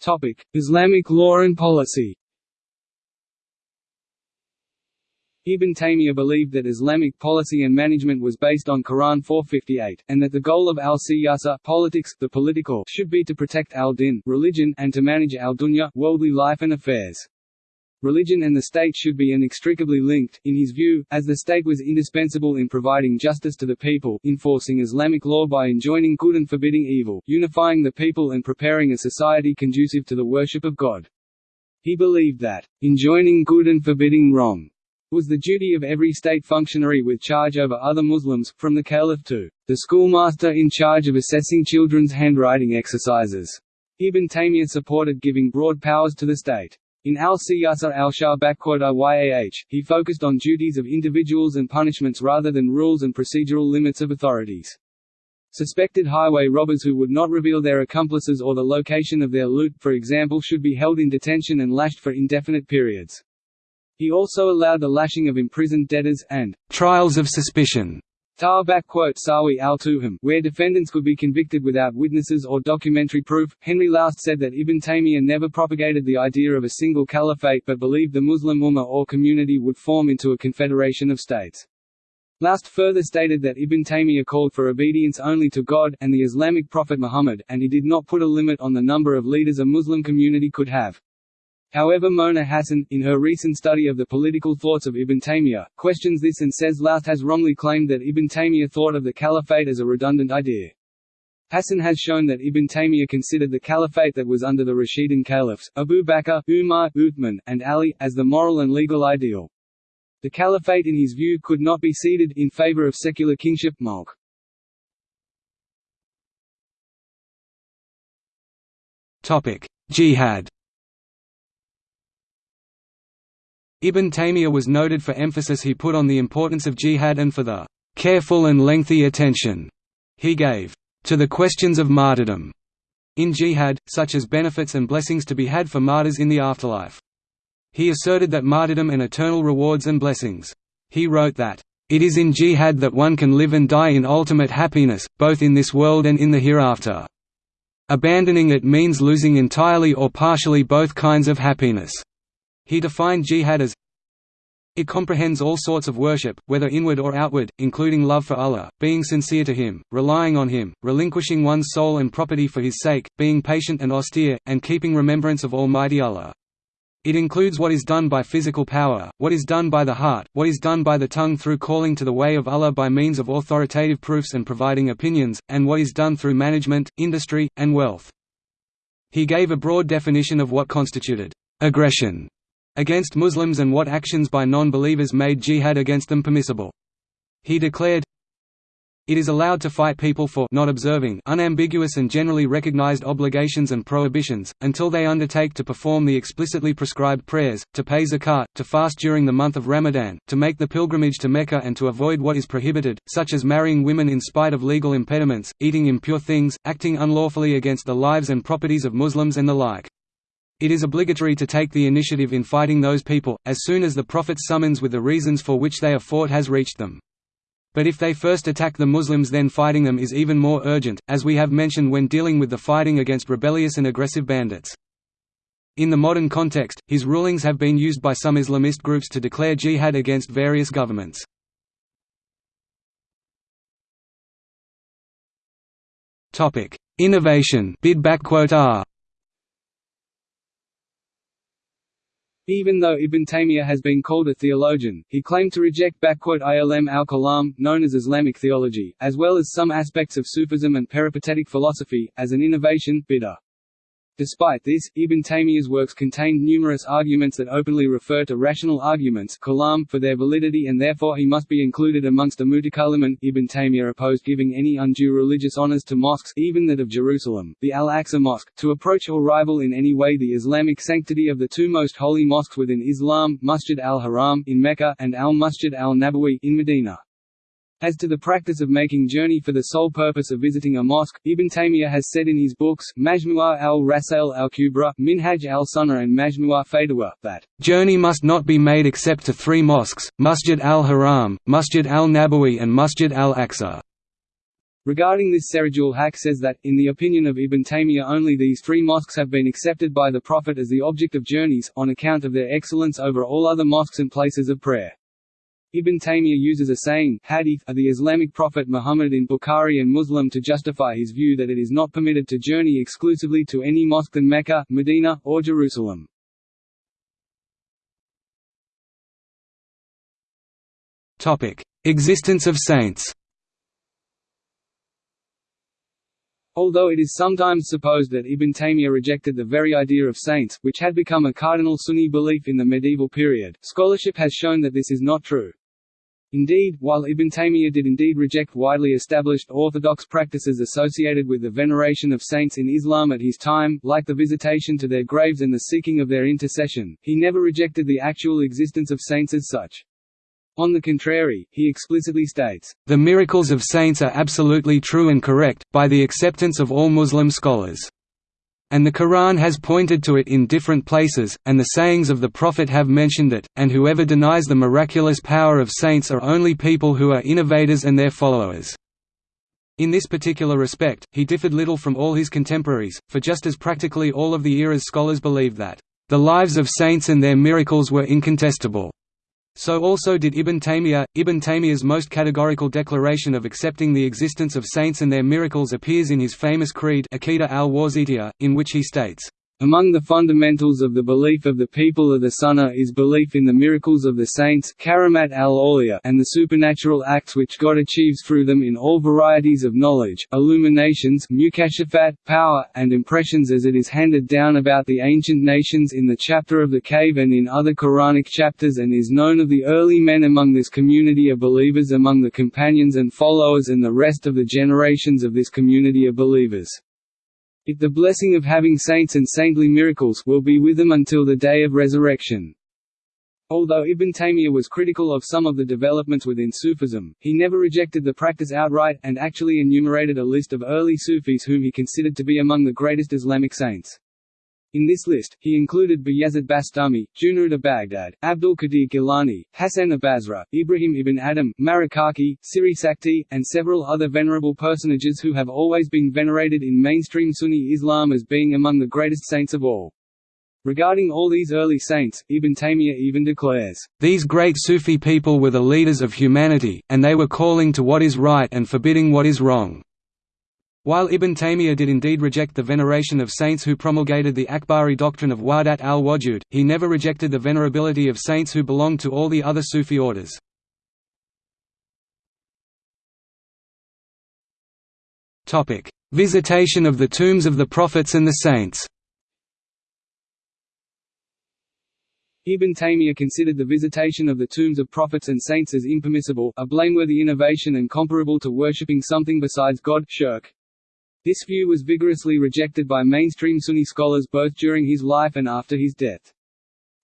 Topic: Islamic law and policy. Ibn Taymiyyah believed that Islamic policy and management was based on Quran 458, and that the goal of al-siyasa politics, the political, should be to protect al-din religion and to manage al-dunya worldly life and affairs. Religion and the state should be inextricably linked, in his view, as the state was indispensable in providing justice to the people, enforcing Islamic law by enjoining good and forbidding evil, unifying the people and preparing a society conducive to the worship of God. He believed that, enjoining good and forbidding wrong, was the duty of every state functionary with charge over other Muslims, from the caliph to the schoolmaster in charge of assessing children's handwriting exercises. Ibn Taymiyyah supported giving broad powers to the state. In al-Siyasa al-Shah he focused on duties of individuals and punishments rather than rules and procedural limits of authorities. Suspected highway robbers who would not reveal their accomplices or the location of their loot, for example should be held in detention and lashed for indefinite periods. He also allowed the lashing of imprisoned debtors, and trials of suspicion Sawi al Tuhum, where defendants could be convicted without witnesses or documentary proof. Henri Laoust said that Ibn Taymiyyah never propagated the idea of a single caliphate but believed the Muslim Ummah or community would form into a confederation of states. Laoust further stated that Ibn Taymiyyah called for obedience only to God, and the Islamic prophet Muhammad, and he did not put a limit on the number of leaders a Muslim community could have. However Mona Hassan, in her recent study of the political thoughts of Ibn Taymiyyah, questions this and says Laoust has wrongly claimed that Ibn Taymiyyah thought of the caliphate as a redundant idea. Hassan has shown that Ibn Taymiyyah considered the caliphate that was under the Rashidun caliphs, Abu Bakr, Umar, Uthman, and Ali, as the moral and legal ideal. The caliphate in his view could not be ceded, in favor of secular kingship mulk. Jihad Ibn Taymiyyah was noted for emphasis he put on the importance of jihad and for the careful and lengthy attention he gave to the questions of martyrdom in jihad, such as benefits and blessings to be had for martyrs in the afterlife. He asserted that martyrdom and eternal rewards and blessings. He wrote that, "...it is in jihad that one can live and die in ultimate happiness, both in this world and in the hereafter. Abandoning it means losing entirely or partially both kinds of happiness." He defined jihad as it comprehends all sorts of worship, whether inward or outward, including love for Allah, being sincere to Him, relying on Him, relinquishing one's soul and property for His sake, being patient and austere, and keeping remembrance of Almighty Allah. It includes what is done by physical power, what is done by the heart, what is done by the tongue through calling to the way of Allah by means of authoritative proofs and providing opinions, and what is done through management, industry, and wealth. He gave a broad definition of what constituted aggression against Muslims and what actions by non-believers made jihad against them permissible. He declared, it is allowed to fight people for not observing unambiguous and generally recognized obligations and prohibitions, until they undertake to perform the explicitly prescribed prayers, to pay zakat, to fast during the month of Ramadan, to make the pilgrimage to Mecca and to avoid what is prohibited, such as marrying women in spite of legal impediments, eating impure things, acting unlawfully against the lives and properties of Muslims and the like. It is obligatory to take the initiative in fighting those people, as soon as the Prophet's summons with the reasons for which they are fought has reached them. But if they first attack the Muslims then fighting them is even more urgent, as we have mentioned when dealing with the fighting against rebellious and aggressive bandits. In the modern context, his rulings have been used by some Islamist groups to declare jihad against various governments. Innovation bid Even though Ibn Taymiyyah has been called a theologian, he claimed to reject ilm al-kalam, known as Islamic theology, as well as some aspects of Sufism and peripatetic philosophy, as an innovation bid'ah. Despite this, Ibn Taymiyyah's works contained numerous arguments that openly refer to rational arguments kalam for their validity and therefore he must be included amongst the mutakallimun. Ibn Taymiyyah opposed giving any undue religious honors to mosques even that of Jerusalem, the Al-Aqsa Mosque, to approach or rival in any way the Islamic sanctity of the two most holy mosques within Islam, Masjid al-Haram in Mecca and al-Masjid al-Nabawi in Medina. As to the practice of making journey for the sole purpose of visiting a mosque, Ibn Taymiyyah has said in his books, Majmu'ah al-Rasail al-Kubra, Minhaj al-Sunnah and Majmu'ah Fatawa, that, "...journey must not be made except to three mosques, Masjid al-Haram, Masjid al-Nabawi and Masjid al-Aqsa." Regarding this Serajul Haq says that, in the opinion of Ibn Taymiyyah only these three mosques have been accepted by the Prophet as the object of journeys, on account of their excellence over all other mosques and places of prayer. Ibn Taymiyyah uses a saying hadith of the Islamic prophet Muhammad in Bukhari and Muslim to justify his view that it is not permitted to journey exclusively to any mosque than Mecca, Medina, or Jerusalem.
Existence of saints
Although it is sometimes supposed that Ibn Taymiyyah rejected the very idea of saints, which had become a cardinal Sunni belief in the medieval period, scholarship has shown that this is not true. Indeed, while Ibn Taymiyyah did indeed reject widely established orthodox practices associated with the veneration of saints in Islam at his time, like the visitation to their graves and the seeking of their intercession, he never rejected the actual existence of saints as such. On the contrary, he explicitly states,
"...the miracles of saints are absolutely true and correct, by the acceptance of all Muslim scholars." And the Quran has pointed to it in different places, and the sayings of the Prophet have mentioned it, and whoever denies the miraculous power of saints are only people who are innovators and their followers. In this particular respect, he differed little from all his contemporaries, for just as practically all of the era's scholars believed that, "...the lives of saints and their miracles were incontestable." So also did Ibn Taymiyyah. Ibn Taymiyyah's most categorical declaration of accepting the existence of saints and their miracles appears in his famous creed al-Wasitiyah, in which he states,
among the fundamentals of the belief of the people of the Sunnah is belief in the miracles of the saints karamat al and the supernatural acts which God achieves through them in all varieties of knowledge, illuminations mukashafat, power, and impressions as it is handed down about the ancient nations in the chapter of the cave and in other Quranic chapters and is known of the early men among this community of believers among the companions and followers and the rest of the generations of this community of believers. If the blessing of having saints and saintly miracles will be with them until the day of resurrection. Although Ibn Taymiyyah was critical of some of the developments within Sufism, he never rejected the practice outright, and actually enumerated a list of early Sufis whom he considered to be among the greatest Islamic saints. In this list, he included Bayazid Bastami, Junayd of Baghdad, Abdul Qadir Gilani, Hassan of Basra, Ibrahim ibn Adham, Marikaki, Siri Sakti, and several other venerable personages who have always been venerated in mainstream Sunni Islam as being among the greatest saints of all. Regarding all these early saints, Ibn Taymiyyah even declares,
"...these great Sufi people were the leaders of humanity, and they were calling to what is right and forbidding what is wrong." While Ibn Taymiyyah did indeed reject the veneration of saints who promulgated the Akbari doctrine of Wahdat al-Wujud, he never rejected the venerability of saints who belonged to all the other Sufi orders. Visitation of the tombs of the prophets and the saints
Ibn Taymiyyah considered the visitation of the tombs of prophets and saints as impermissible, a blameworthy innovation and comparable to worshipping something besides God shirk. This view was vigorously rejected by mainstream Sunni scholars both during his life and after his death.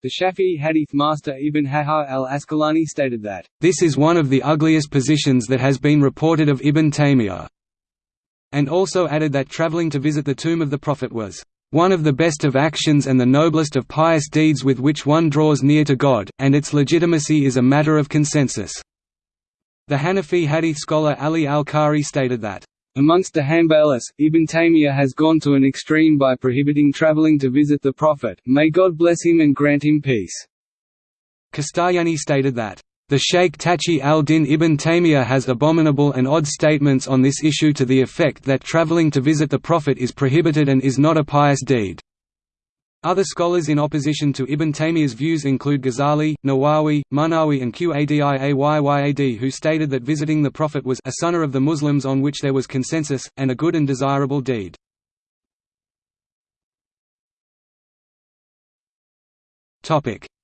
The Shafi'i hadith master Ibn Hajar al-Asqalani stated that,
"...this is one of the ugliest positions that has been reported of Ibn Taymiyyah," and also added that traveling to visit the tomb of the Prophet was, "...one of the best of actions and the noblest of pious deeds with which one draws near to God, and its legitimacy is a matter of consensus." The Hanafi hadith scholar Ali al-Qari stated that,
Amongst the Hanbalis, Ibn Taymiyyah has gone to an extreme by prohibiting traveling to visit the Prophet, may God bless him and grant him peace.
Kastayani stated that, "...the Sheikh Taqi al-Din ibn Taymiyyah has abominable and odd statements on this issue to the effect that traveling to visit the Prophet is prohibited and is not a pious deed." Other scholars in opposition to Ibn Taymiyyah's views include Ghazali, Nawawi, Munawi and Qadi Iyad who stated that visiting the Prophet was a sunnah of the Muslims on which there was consensus, and a good and desirable deed.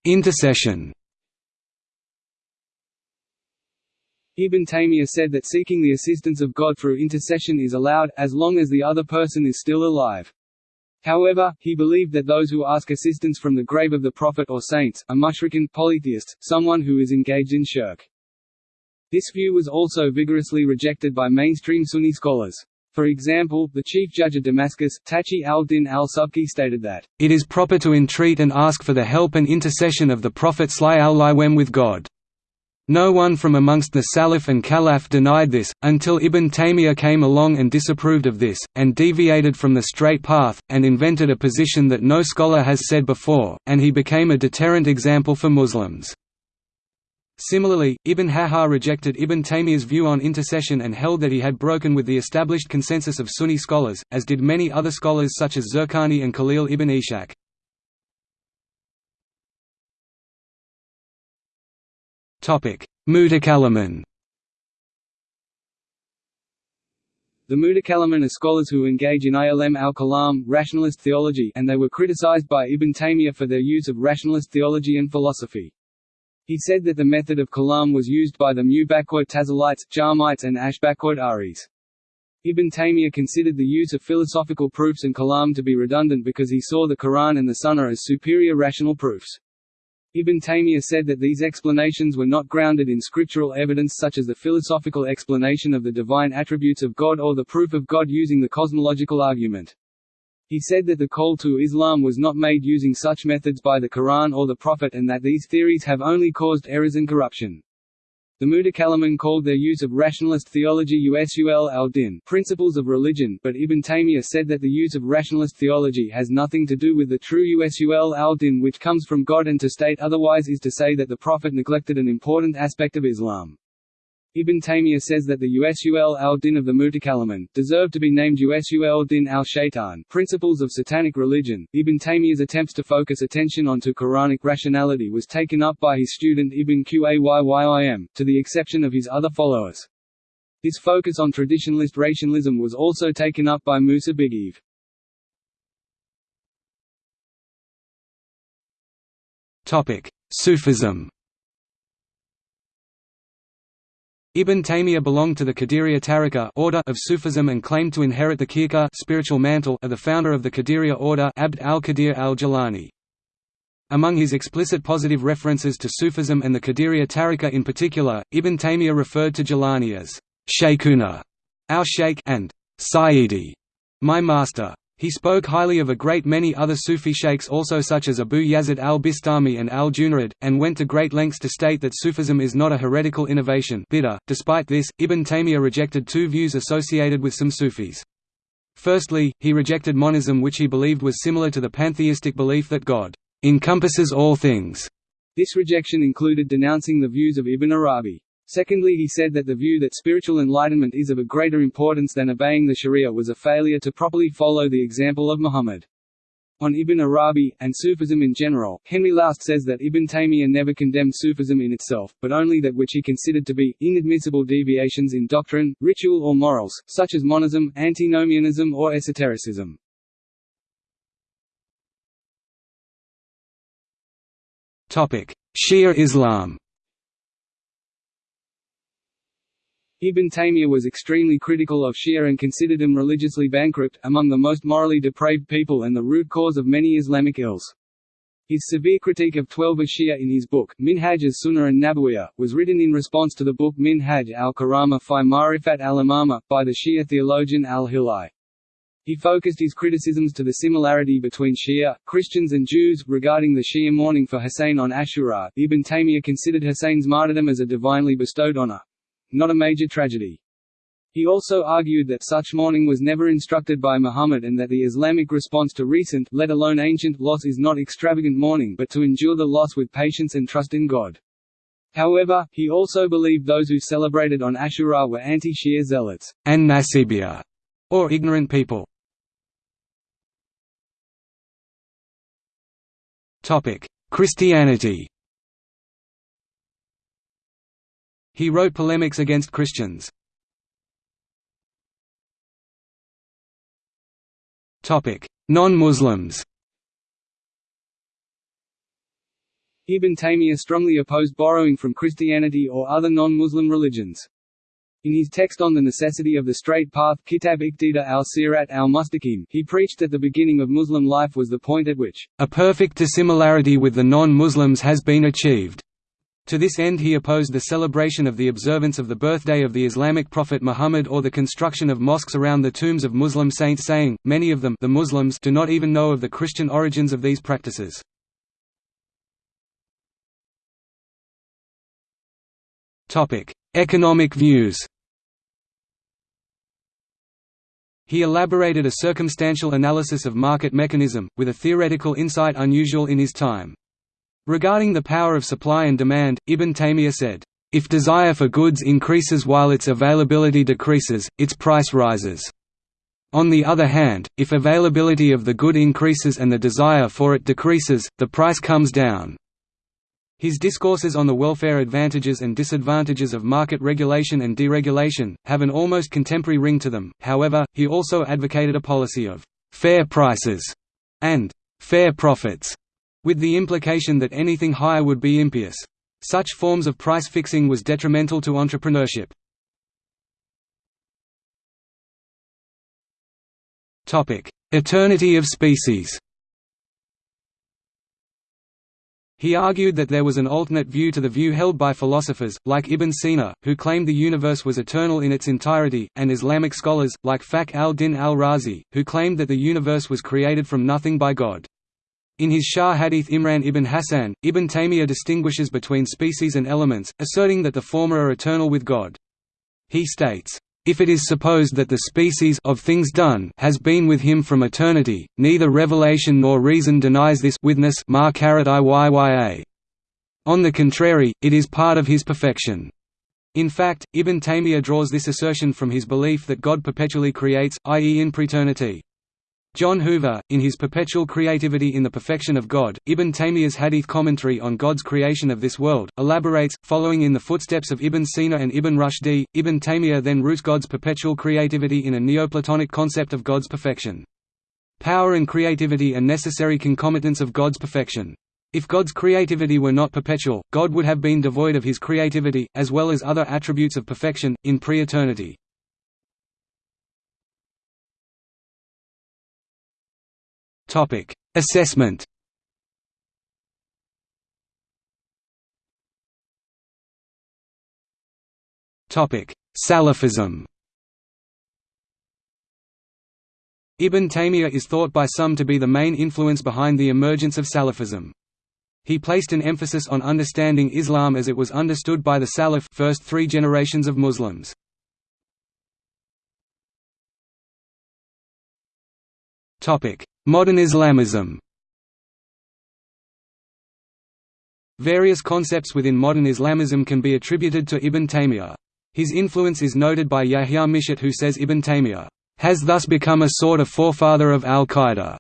Intercession
Ibn Taymiyyah said that seeking the assistance of God through intercession is allowed, as long as the other person is still alive. However, he believed that those who ask assistance from the grave of the prophet or saints, are mushrikin polytheists, someone who is engaged in shirk. This view was also vigorously rejected by mainstream Sunni scholars. For example, the chief judge of Damascus, Taqi al-Din al-Subki stated that,
"...it is proper to entreat and ask for the help and intercession of the Prophet al-Laiwem with God." No one from amongst the Salaf and Khalaf denied this, until Ibn Taymiyyah came along and disapproved of this, and deviated from the straight path, and invented a position that no scholar has said before, and he became a deterrent example for Muslims. Similarly, Ibn Hajar rejected Ibn Taymiyyah's view on intercession and held that he had broken with the established consensus of Sunni scholars, as did many other scholars such as Zurqani and Khalil ibn Ishaq. Mutakallimun
The Mutakallimun are scholars who engage in ilm al-kalam rationalist theology and they were criticized by Ibn Taymiyyah for their use of rationalist theology and philosophy. He said that the method of kalam was used by the Mu'tazilites, Jahmites and Ash'aris. Ibn Taymiyyah considered the use of philosophical proofs and kalam to be redundant because he saw the Quran and the Sunnah as superior rational proofs. Ibn Taymiyyah said that these explanations were not grounded in scriptural evidence such as the philosophical explanation of the divine attributes of God or the proof of God using the cosmological argument. He said that the call to Islam was not made using such methods by the Quran or the Prophet and that these theories have only caused errors and corruption. The Mutakallimun called their use of rationalist theology usul al-din principles of religion, but Ibn Taymiyyah said that the use of rationalist theology has nothing to do with the true usul al-din which comes from God and to state otherwise is to say that the Prophet neglected an important aspect of Islam. Ibn Taymiyyah says that the Usul al-Din of the Mutakallimun, deserve to be named Usul din al-Shaitan principles of satanic religion. Ibn Taymiyyah's attempts to focus attention onto Quranic rationality was taken up by his student Ibn Qayyim, to the exception of his other followers. His focus on traditionalist rationalism was also taken up by Musa Bigiev.
Sufism Ibn Taymiyyah belonged to the Qadiriyya Tariqa order of Sufism and claimed to inherit the khirqa spiritual mantle of the founder of the Qadiriyya order Abd al-Qadir al-Jilani. Among his explicit positive references to Sufism and the Qadiriyya Tariqa in particular, Ibn Taymiyyah referred to Jilani as Shaykhuna, our Shaykh, and Sayyidi, my master. He spoke highly of a great many other Sufi sheikhs also such as Abu Yazid al-Bistami and al-Junayd, and went to great lengths to state that Sufism is not a heretical innovation .Despite this, Ibn Taymiyyah rejected two views associated with some Sufis. Firstly, he rejected monism which he believed was similar to the pantheistic belief that God encompasses all things.
This rejection included denouncing the views of Ibn Arabi. Secondly he said that the view that spiritual enlightenment is of a greater importance than obeying the sharia was a failure to properly follow the example of Muhammad. On Ibn Arabi, and Sufism in general, Henri Laoust says that Ibn Taymiyyah never condemned Sufism in itself, but only that which he considered to be, inadmissible deviations in doctrine, ritual or morals, such as monism, antinomianism or esotericism.
Shia Islam
Ibn Taymiyyah was extremely critical of Shia and considered them religiously bankrupt, among the most morally depraved people and the root cause of many Islamic ills. His severe critique of Twelver Shia in his book, Minhaj as-Sunnah and Nabawiyah, was written in response to the book Minhaj al-Karama fi Ma'rifat al-Imama, by the Shia theologian al-Hilli. He focused his criticisms to the similarity between Shia, Christians and Jews, regarding the Shia mourning for Hussein on Ashura. Ibn Taymiyyah considered Hussein's martyrdom as a divinely bestowed honor not a major tragedy. He also argued that such mourning was never instructed by Muhammad and that the Islamic response to recent let alone ancient loss is not extravagant mourning but to endure the loss with patience and trust in God. However, he also believed those who celebrated on Ashura were anti-Shia zealots
and Nasibiyya, or ignorant people. Christianity He wrote polemics against Christians. Non-Muslims
Ibn Taymiyyah strongly opposed borrowing from Christianity or other non-Muslim religions. In his text on the necessity of the straight path Kitab Iqtida al-Sirat al-Mustaqim, he preached that the beginning of Muslim life was the point at which
a perfect dissimilarity with the non-Muslims has been achieved. To this end he opposed the celebration of the observance of the birthday of the Islamic prophet Muhammad or the construction of mosques around the tombs of Muslim saints saying, many of them the Muslims do not even know of the Christian origins of these practices. Economic views He elaborated a circumstantial analysis of market mechanism, with a theoretical insight unusual in his time. Regarding the power of supply and demand, Ibn Taymiyyah said, "...if desire for goods increases while its availability decreases, its price rises. On the other hand, if availability of the good increases and the desire for it decreases, the price comes down." His discourses on the welfare advantages and disadvantages of market regulation and deregulation, have an almost contemporary ring to them, however, he also advocated a policy of «fair prices» and «fair profits», with the implication that anything higher would be impious. Such forms of price fixing was detrimental to entrepreneurship. Eternity of species He argued that there was an alternate view to the view held by philosophers, like Ibn Sina, who claimed the universe was eternal in its entirety, and Islamic scholars, like Fakhr al-Din al-Razi, who claimed that the universe was created from nothing by God. In his Sharh Hadith Imran ibn Hassan, Ibn Taymiyyah distinguishes between species and elements, asserting that the former are eternal with God. He states, if it is supposed that the species of things done has been with him from eternity, neither revelation nor reason denies this witness On the contrary, it is part of his perfection. In fact, Ibn Taymiyyah draws this assertion from his belief that God perpetually creates, i.e. in preternity. John Hoover, in his Perpetual Creativity in the Perfection of God, Ibn Taymiyyah's Hadith commentary on God's creation of this world, elaborates, following in the footsteps of Ibn Sina and Ibn Rushdi, Ibn Taymiyyah then roots God's perpetual creativity in a Neoplatonic concept of God's perfection. Power and creativity are necessary concomitants of God's perfection. If God's creativity were not perpetual, God would have been devoid of his creativity, as well as other attributes of perfection, in pre-eternity. Topic: Assessment. Topic: Salafism. Ibn Taymiyyah is thought by some to be the main influence behind the emergence of Salafism. He placed an emphasis on understanding Islam as it was understood by the Salaf first three generations of Muslims. Modern Islamism Various concepts within modern Islamism can be attributed to Ibn Taymiyyah. His influence is noted by Yahya Michot who says Ibn Taymiyyah has thus become a sort of forefather of al-Qaeda.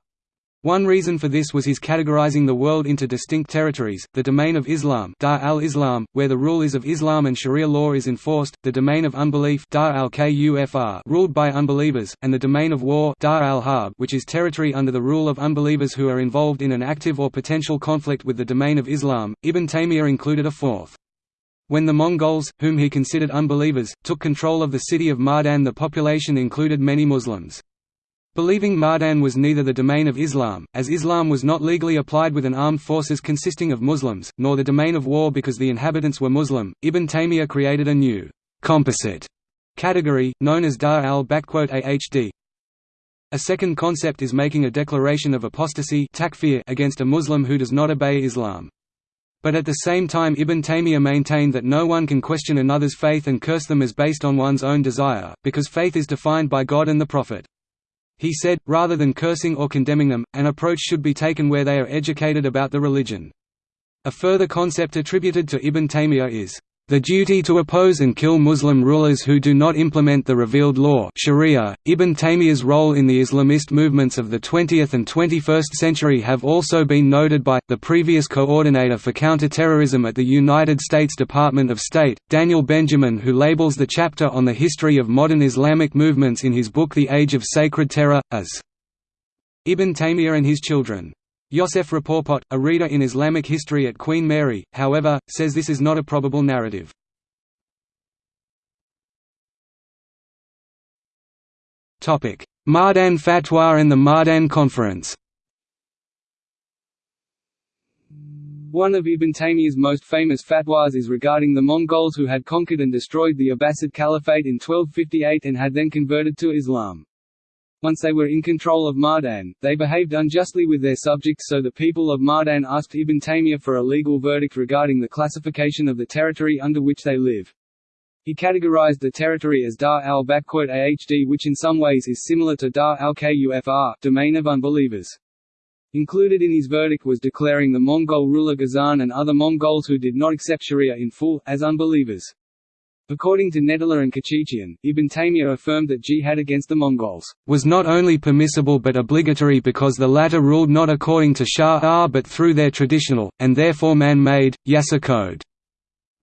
One reason for this was his categorizing the world into distinct territories, the domain of Islam Dar al-Islam, where the rule is of Islam and Sharia law is enforced, the domain of unbelief Dar al-Kufr ruled by unbelievers, and the domain of war Dar al-Harb which is territory under the rule of unbelievers who are involved in an active or potential conflict with the domain of Islam. Ibn Taymiyyah included a fourth. When the Mongols, whom he considered unbelievers, took control of the city of Mardin the population included many Muslims. Believing Mardin was neither the domain of Islam, as Islam was not legally applied with an armed forces consisting of Muslims, nor the domain of war because the inhabitants were Muslim, Ibn Taymiyyah created a new composite category, known as Dar al-Ahd. A second concept is making a declaration of apostasy against a Muslim who does not obey Islam. But at the same time Ibn Taymiyyah maintained that no one can question another's faith and curse them as based on one's own desire, because faith is defined by God and the Prophet. He said, rather than cursing or condemning them, an approach should be taken where they are educated about the religion. A further concept attributed to Ibn Taymiyyah is, the duty to oppose and kill Muslim rulers who do not implement the revealed law Sharia. .Ibn Taymiyyah's role in the Islamist movements of the 20th and 21st century have also been noted by, the previous coordinator for counterterrorism at the United States Department of State, Daniel Benjamin who labels the chapter on the history of modern Islamic movements in his book The Age of Sacred Terror, as Ibn Taymiyyah and his children. Yosef Rapoport, a reader in Islamic history at Queen Mary, however, says this is not a probable narrative. Mardin Fatwa and the Mardin Conference
One of Ibn Taymiyyah's most famous fatwas is regarding the Mongols who had conquered and destroyed the Abbasid Caliphate in 1258 and had then converted to Islam. Once they were in control of Mardin, they behaved unjustly with their subjects so the people of Mardin asked Ibn Taymiyyah for a legal verdict regarding the classification of the territory under which they live. He categorized the territory as Dar al-Ahd which in some ways is similar to Dar al-Kufr domain of unbelievers. Included in his verdict was declaring the Mongol ruler Ghazan and other Mongols who did not accept Sharia in full, as unbelievers. According to Nettler and Kéchichian, Ibn Taymiyyah affirmed that jihad against the Mongols
was not only permissible but obligatory because the latter ruled not according to Shah but through their traditional, and therefore man-made, Yasa code.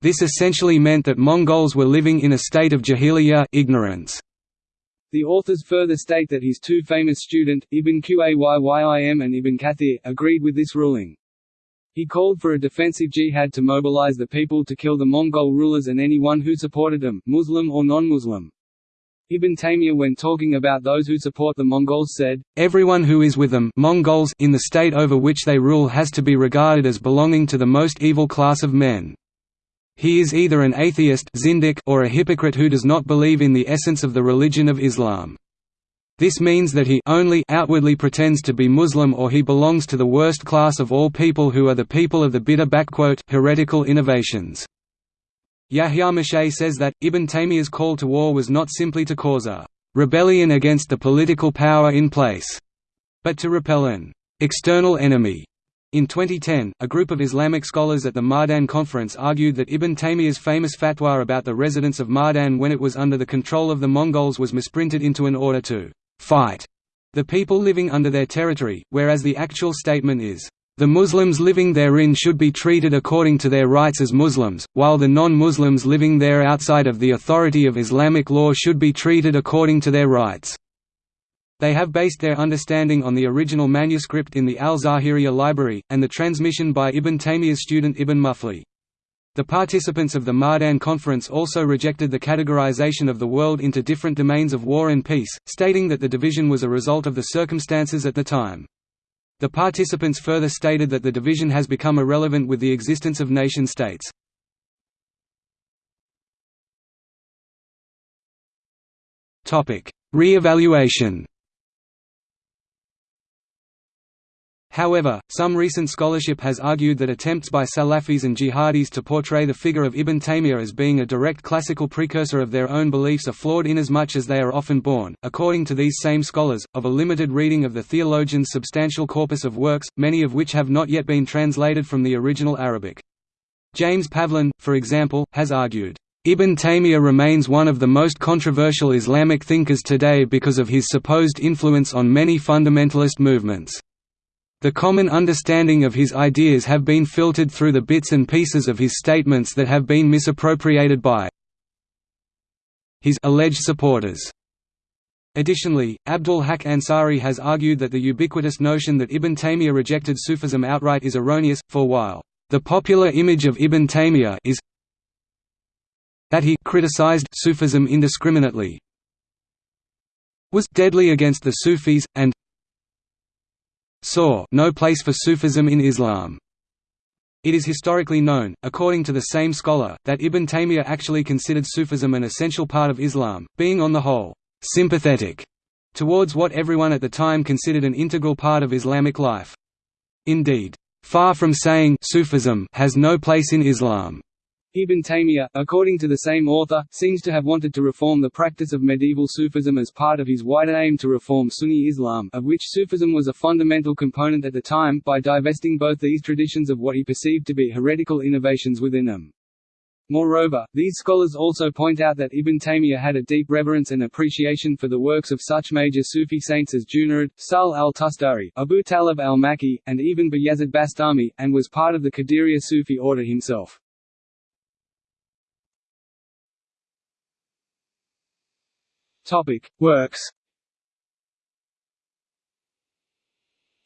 This essentially meant that Mongols were living in a state of jahiliyyah ignorance.
The authors further state that his two famous student, Ibn Qayyim and Ibn Kathir, agreed with this ruling. He called for a defensive jihad to mobilize the people to kill the Mongol rulers and anyone who supported them, Muslim or non-Muslim. Ibn Taymiyyah when talking about those who support the Mongols said,
Everyone who is with them Mongols in the state over which they rule has to be regarded as belonging to the most evil class of men. He is either an atheist or a hypocrite who does not believe in the essence of the religion of Islam. This means that he only outwardly pretends to be Muslim or he belongs to the worst class of all people who are the people of the bid'ah heretical innovations. Yahya Michot says that, Ibn Taymiyyah's call to war was not simply to cause a «rebellion against the political power in place», but to repel an «external enemy». In 2010, a group of Islamic scholars at the Mardin Conference argued that Ibn Taymiyyah's famous fatwa about the residents of Mardin when it was under the control of the Mongols was misprinted into an order to fight the people living under their territory, whereas the actual statement is, the Muslims living therein should be treated according to their rights as Muslims, while the non-Muslims living there outside of the authority of Islamic law should be treated according to their rights. They have based their understanding on the original manuscript in the Al-Zahiriyya library, and the transmission by Ibn Taymiyyah's student Ibn Muflih. The participants of the Mardin conference also rejected the categorization of the world into different domains of war and peace, stating that the division was a result of the circumstances at the time. The participants further stated that the division has become irrelevant with the existence of nation-states. Re-evaluation However, some recent scholarship has argued that attempts by Salafis and jihadis to portray the figure of Ibn Taymiyyah as being a direct classical precursor of their own beliefs are flawed inasmuch as they are often born, according to these same scholars, of a limited reading of the theologian's substantial corpus of works, many of which have not yet been translated from the original Arabic. James Pavlin, for example, has argued, Ibn Taymiyyah remains one of the most controversial Islamic thinkers today because of his supposed influence on many fundamentalist movements. The common understanding of his ideas have been filtered through the bits and pieces of his statements that have been misappropriated by his alleged supporters. Additionally, Abdul Haq Ansari has argued that the ubiquitous notion that Ibn Taymiyyah rejected Sufism outright is erroneous, for while the popular image of Ibn Taymiyyah is that he criticized Sufism indiscriminately, was deadly against the Sufis, and saw no place for Sufism in Islam. It is historically known, according to the same scholar, that Ibn Taymiyyah actually considered Sufism an essential part of Islam, being on the whole, sympathetic towards what everyone at the time considered an integral part of Islamic life. Indeed, far from saying Sufism has no place in Islam,
Ibn Taymiyyah, according to the same author, seems to have wanted to reform the practice of medieval Sufism as part of his wider aim to reform Sunni Islam of which Sufism was a fundamental component at the time by divesting both these traditions of what he perceived to be heretical innovations within them. Moreover, these scholars also point out that Ibn Taymiyyah had a deep reverence and appreciation for the works of such major Sufi saints as Junayd, Sahl al-Tustari, Abu Talib al-Makki, and even Bayazid Bastami, and was part of the Qadiriyya Sufi order himself. Topic: Works.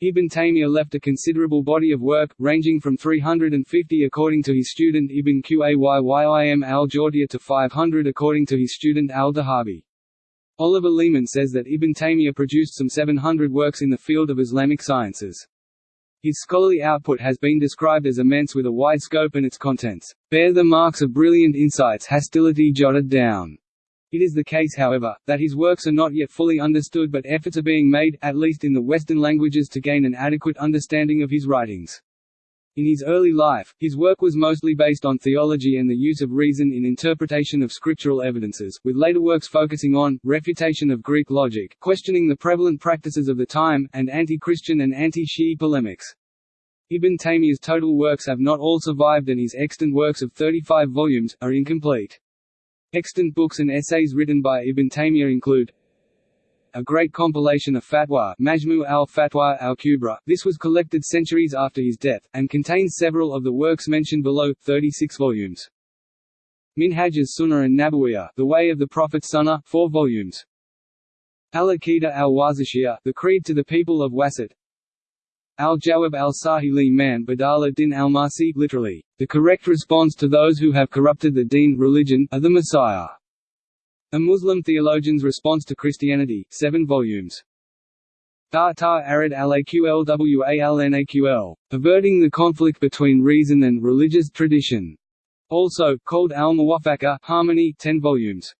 Ibn Taymiyyah left a considerable body of work, ranging from 350 according to his student Ibn Qayyim al-Jawziyya to 500 according to his student al-Dhahabi. Oliver Leaman says that Ibn Taymiyyah produced some 700 works in the field of Islamic sciences. His scholarly output has been described as immense with a wide scope and its contents bear the marks of brilliant insights hostility jotted down. It is the case however, that his works are not yet fully understood but efforts are being made, at least in the Western languages to gain an adequate understanding of his writings. In his early life, his work was mostly based on theology and the use of reason in interpretation of scriptural evidences, with later works focusing on, refutation of Greek logic, questioning the prevalent practices of the time, and anti-Christian and anti-Shi'i polemics. Ibn Taymiyyah's total works have not all survived and his extant works of 35 volumes, are incomplete. Extant books and essays written by Ibn Taymiyyah include a great compilation of fatwa Majmu al-Fatwa al-Kubra, this was collected centuries after his death, and contains several of the works mentioned below, 36 volumes. Minhaj as-Sunnah and Nabawiyah, The Way of the Prophet Sunnah, 4 volumes. Al-Aqidah al-Wasitiyah, The Creed to the People of Wasit, Al-Jawab al-Sahili man Badala din al-Masi literally, the correct response to those who have corrupted the deen religion, of the Messiah. A Muslim theologian's response to Christianity, 7 volumes. Dar ta arid al-Aqlwalnaql, averting the conflict between reason and religious tradition. Also, called al-Muwafaqa harmony, 10 volumes.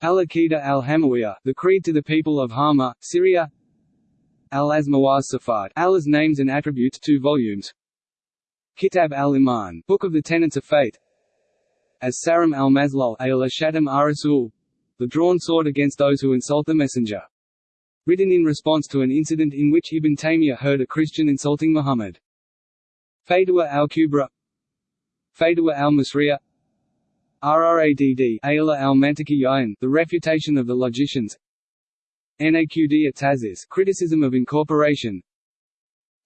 Al-Aqidah al-Hamawiyah, the Creed to the People of Hama, Syria Al-Azmawaz Safat Allah's Names and Attributes 2 volumes. Kitab al-Iman Book of the Tenets of Faith. As Saram al-Mazlul al-Shatam ar-Rasul The Drawn Sword Against Those Who Insult the Messenger. Written in response to an incident in which Ibn Taymiyyah heard a Christian insulting Muhammad. Fadwa al-Kubra. Fadwa al-Masriya. Rradd Ayla al-Mantiki The Refutation of the Logicians Naqd at criticism of incorporation.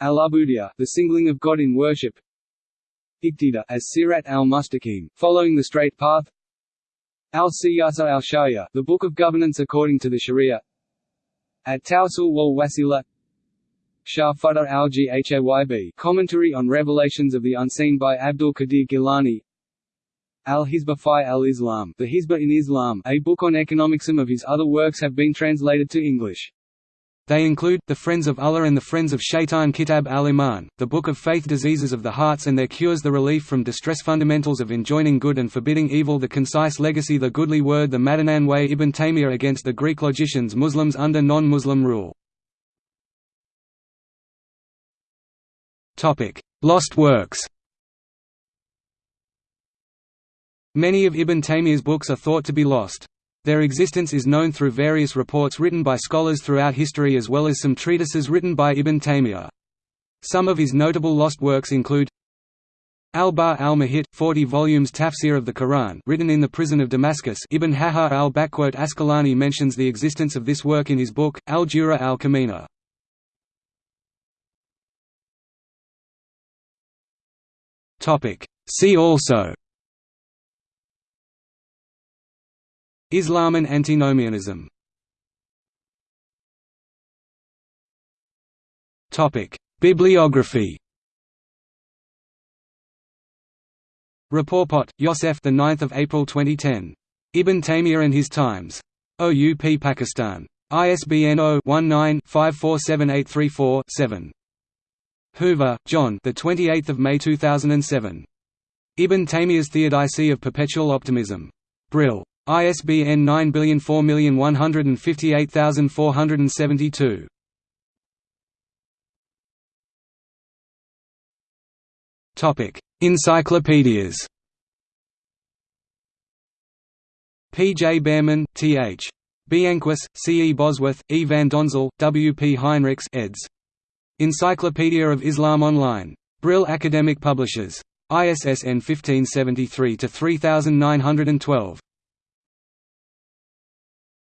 Al-Ubudiyya, the singling of God in worship. Iqtida as Sirat al-Mustaqim, following the straight path. Al-Siyasa al-Sharia, the book of governance according to the Sharia. At-Tawsul wal-Wasila. Shah Fadar al-Ghayb, commentary on Revelations of the Unseen by Abdul Qadir Gilani Al-Hisba fi al-Islam The Hisba in Islam, a book on economics. Some of his other works have been translated to English.
They include, The Friends of Allah and the Friends of Shaitan Kitab al-Iman, the Book of Faith Diseases of the Hearts and Their Cures The Relief from Distress Fundamentals of Enjoining Good and Forbidding Evil The Concise Legacy The Goodly Word The Madinan Way Ibn Taymiyyah against the Greek logicians Muslims under non-Muslim rule Lost works Many of Ibn Taymiyyah's books are thought to be lost. Their existence is known through various reports written by scholars throughout history as well as some treatises written by Ibn Taymiyyah. Some of his notable lost works include Al-Bahr al-Muhit, 40 volumes Tafsir of the Quran written in the prison of Damascus Ibn Hajar al-Asqalani mentions the existence of this work in his book, Al-Jura al-Kamina. See also Islam and antinomianism Bibliography Rapoport, Yosef, the 9th of April 2010. Ibn Taymiyyah and His Times. OUP Pakistan. ISBN 0-19-547834-7. Hoover, John. The 28th of May 2007. Ibn Taymiyyah's Theodicy of Perpetual Optimism. Brill. ISBN 9004158472. Topic: Encyclopedias. P. J. Bearman, T. H. Bianquis, C. E. Bosworth, E. van Donzel, W. P. Heinrichs eds. Encyclopedia of Islam Online. Brill Academic Publishers. ISSN 1573-3912.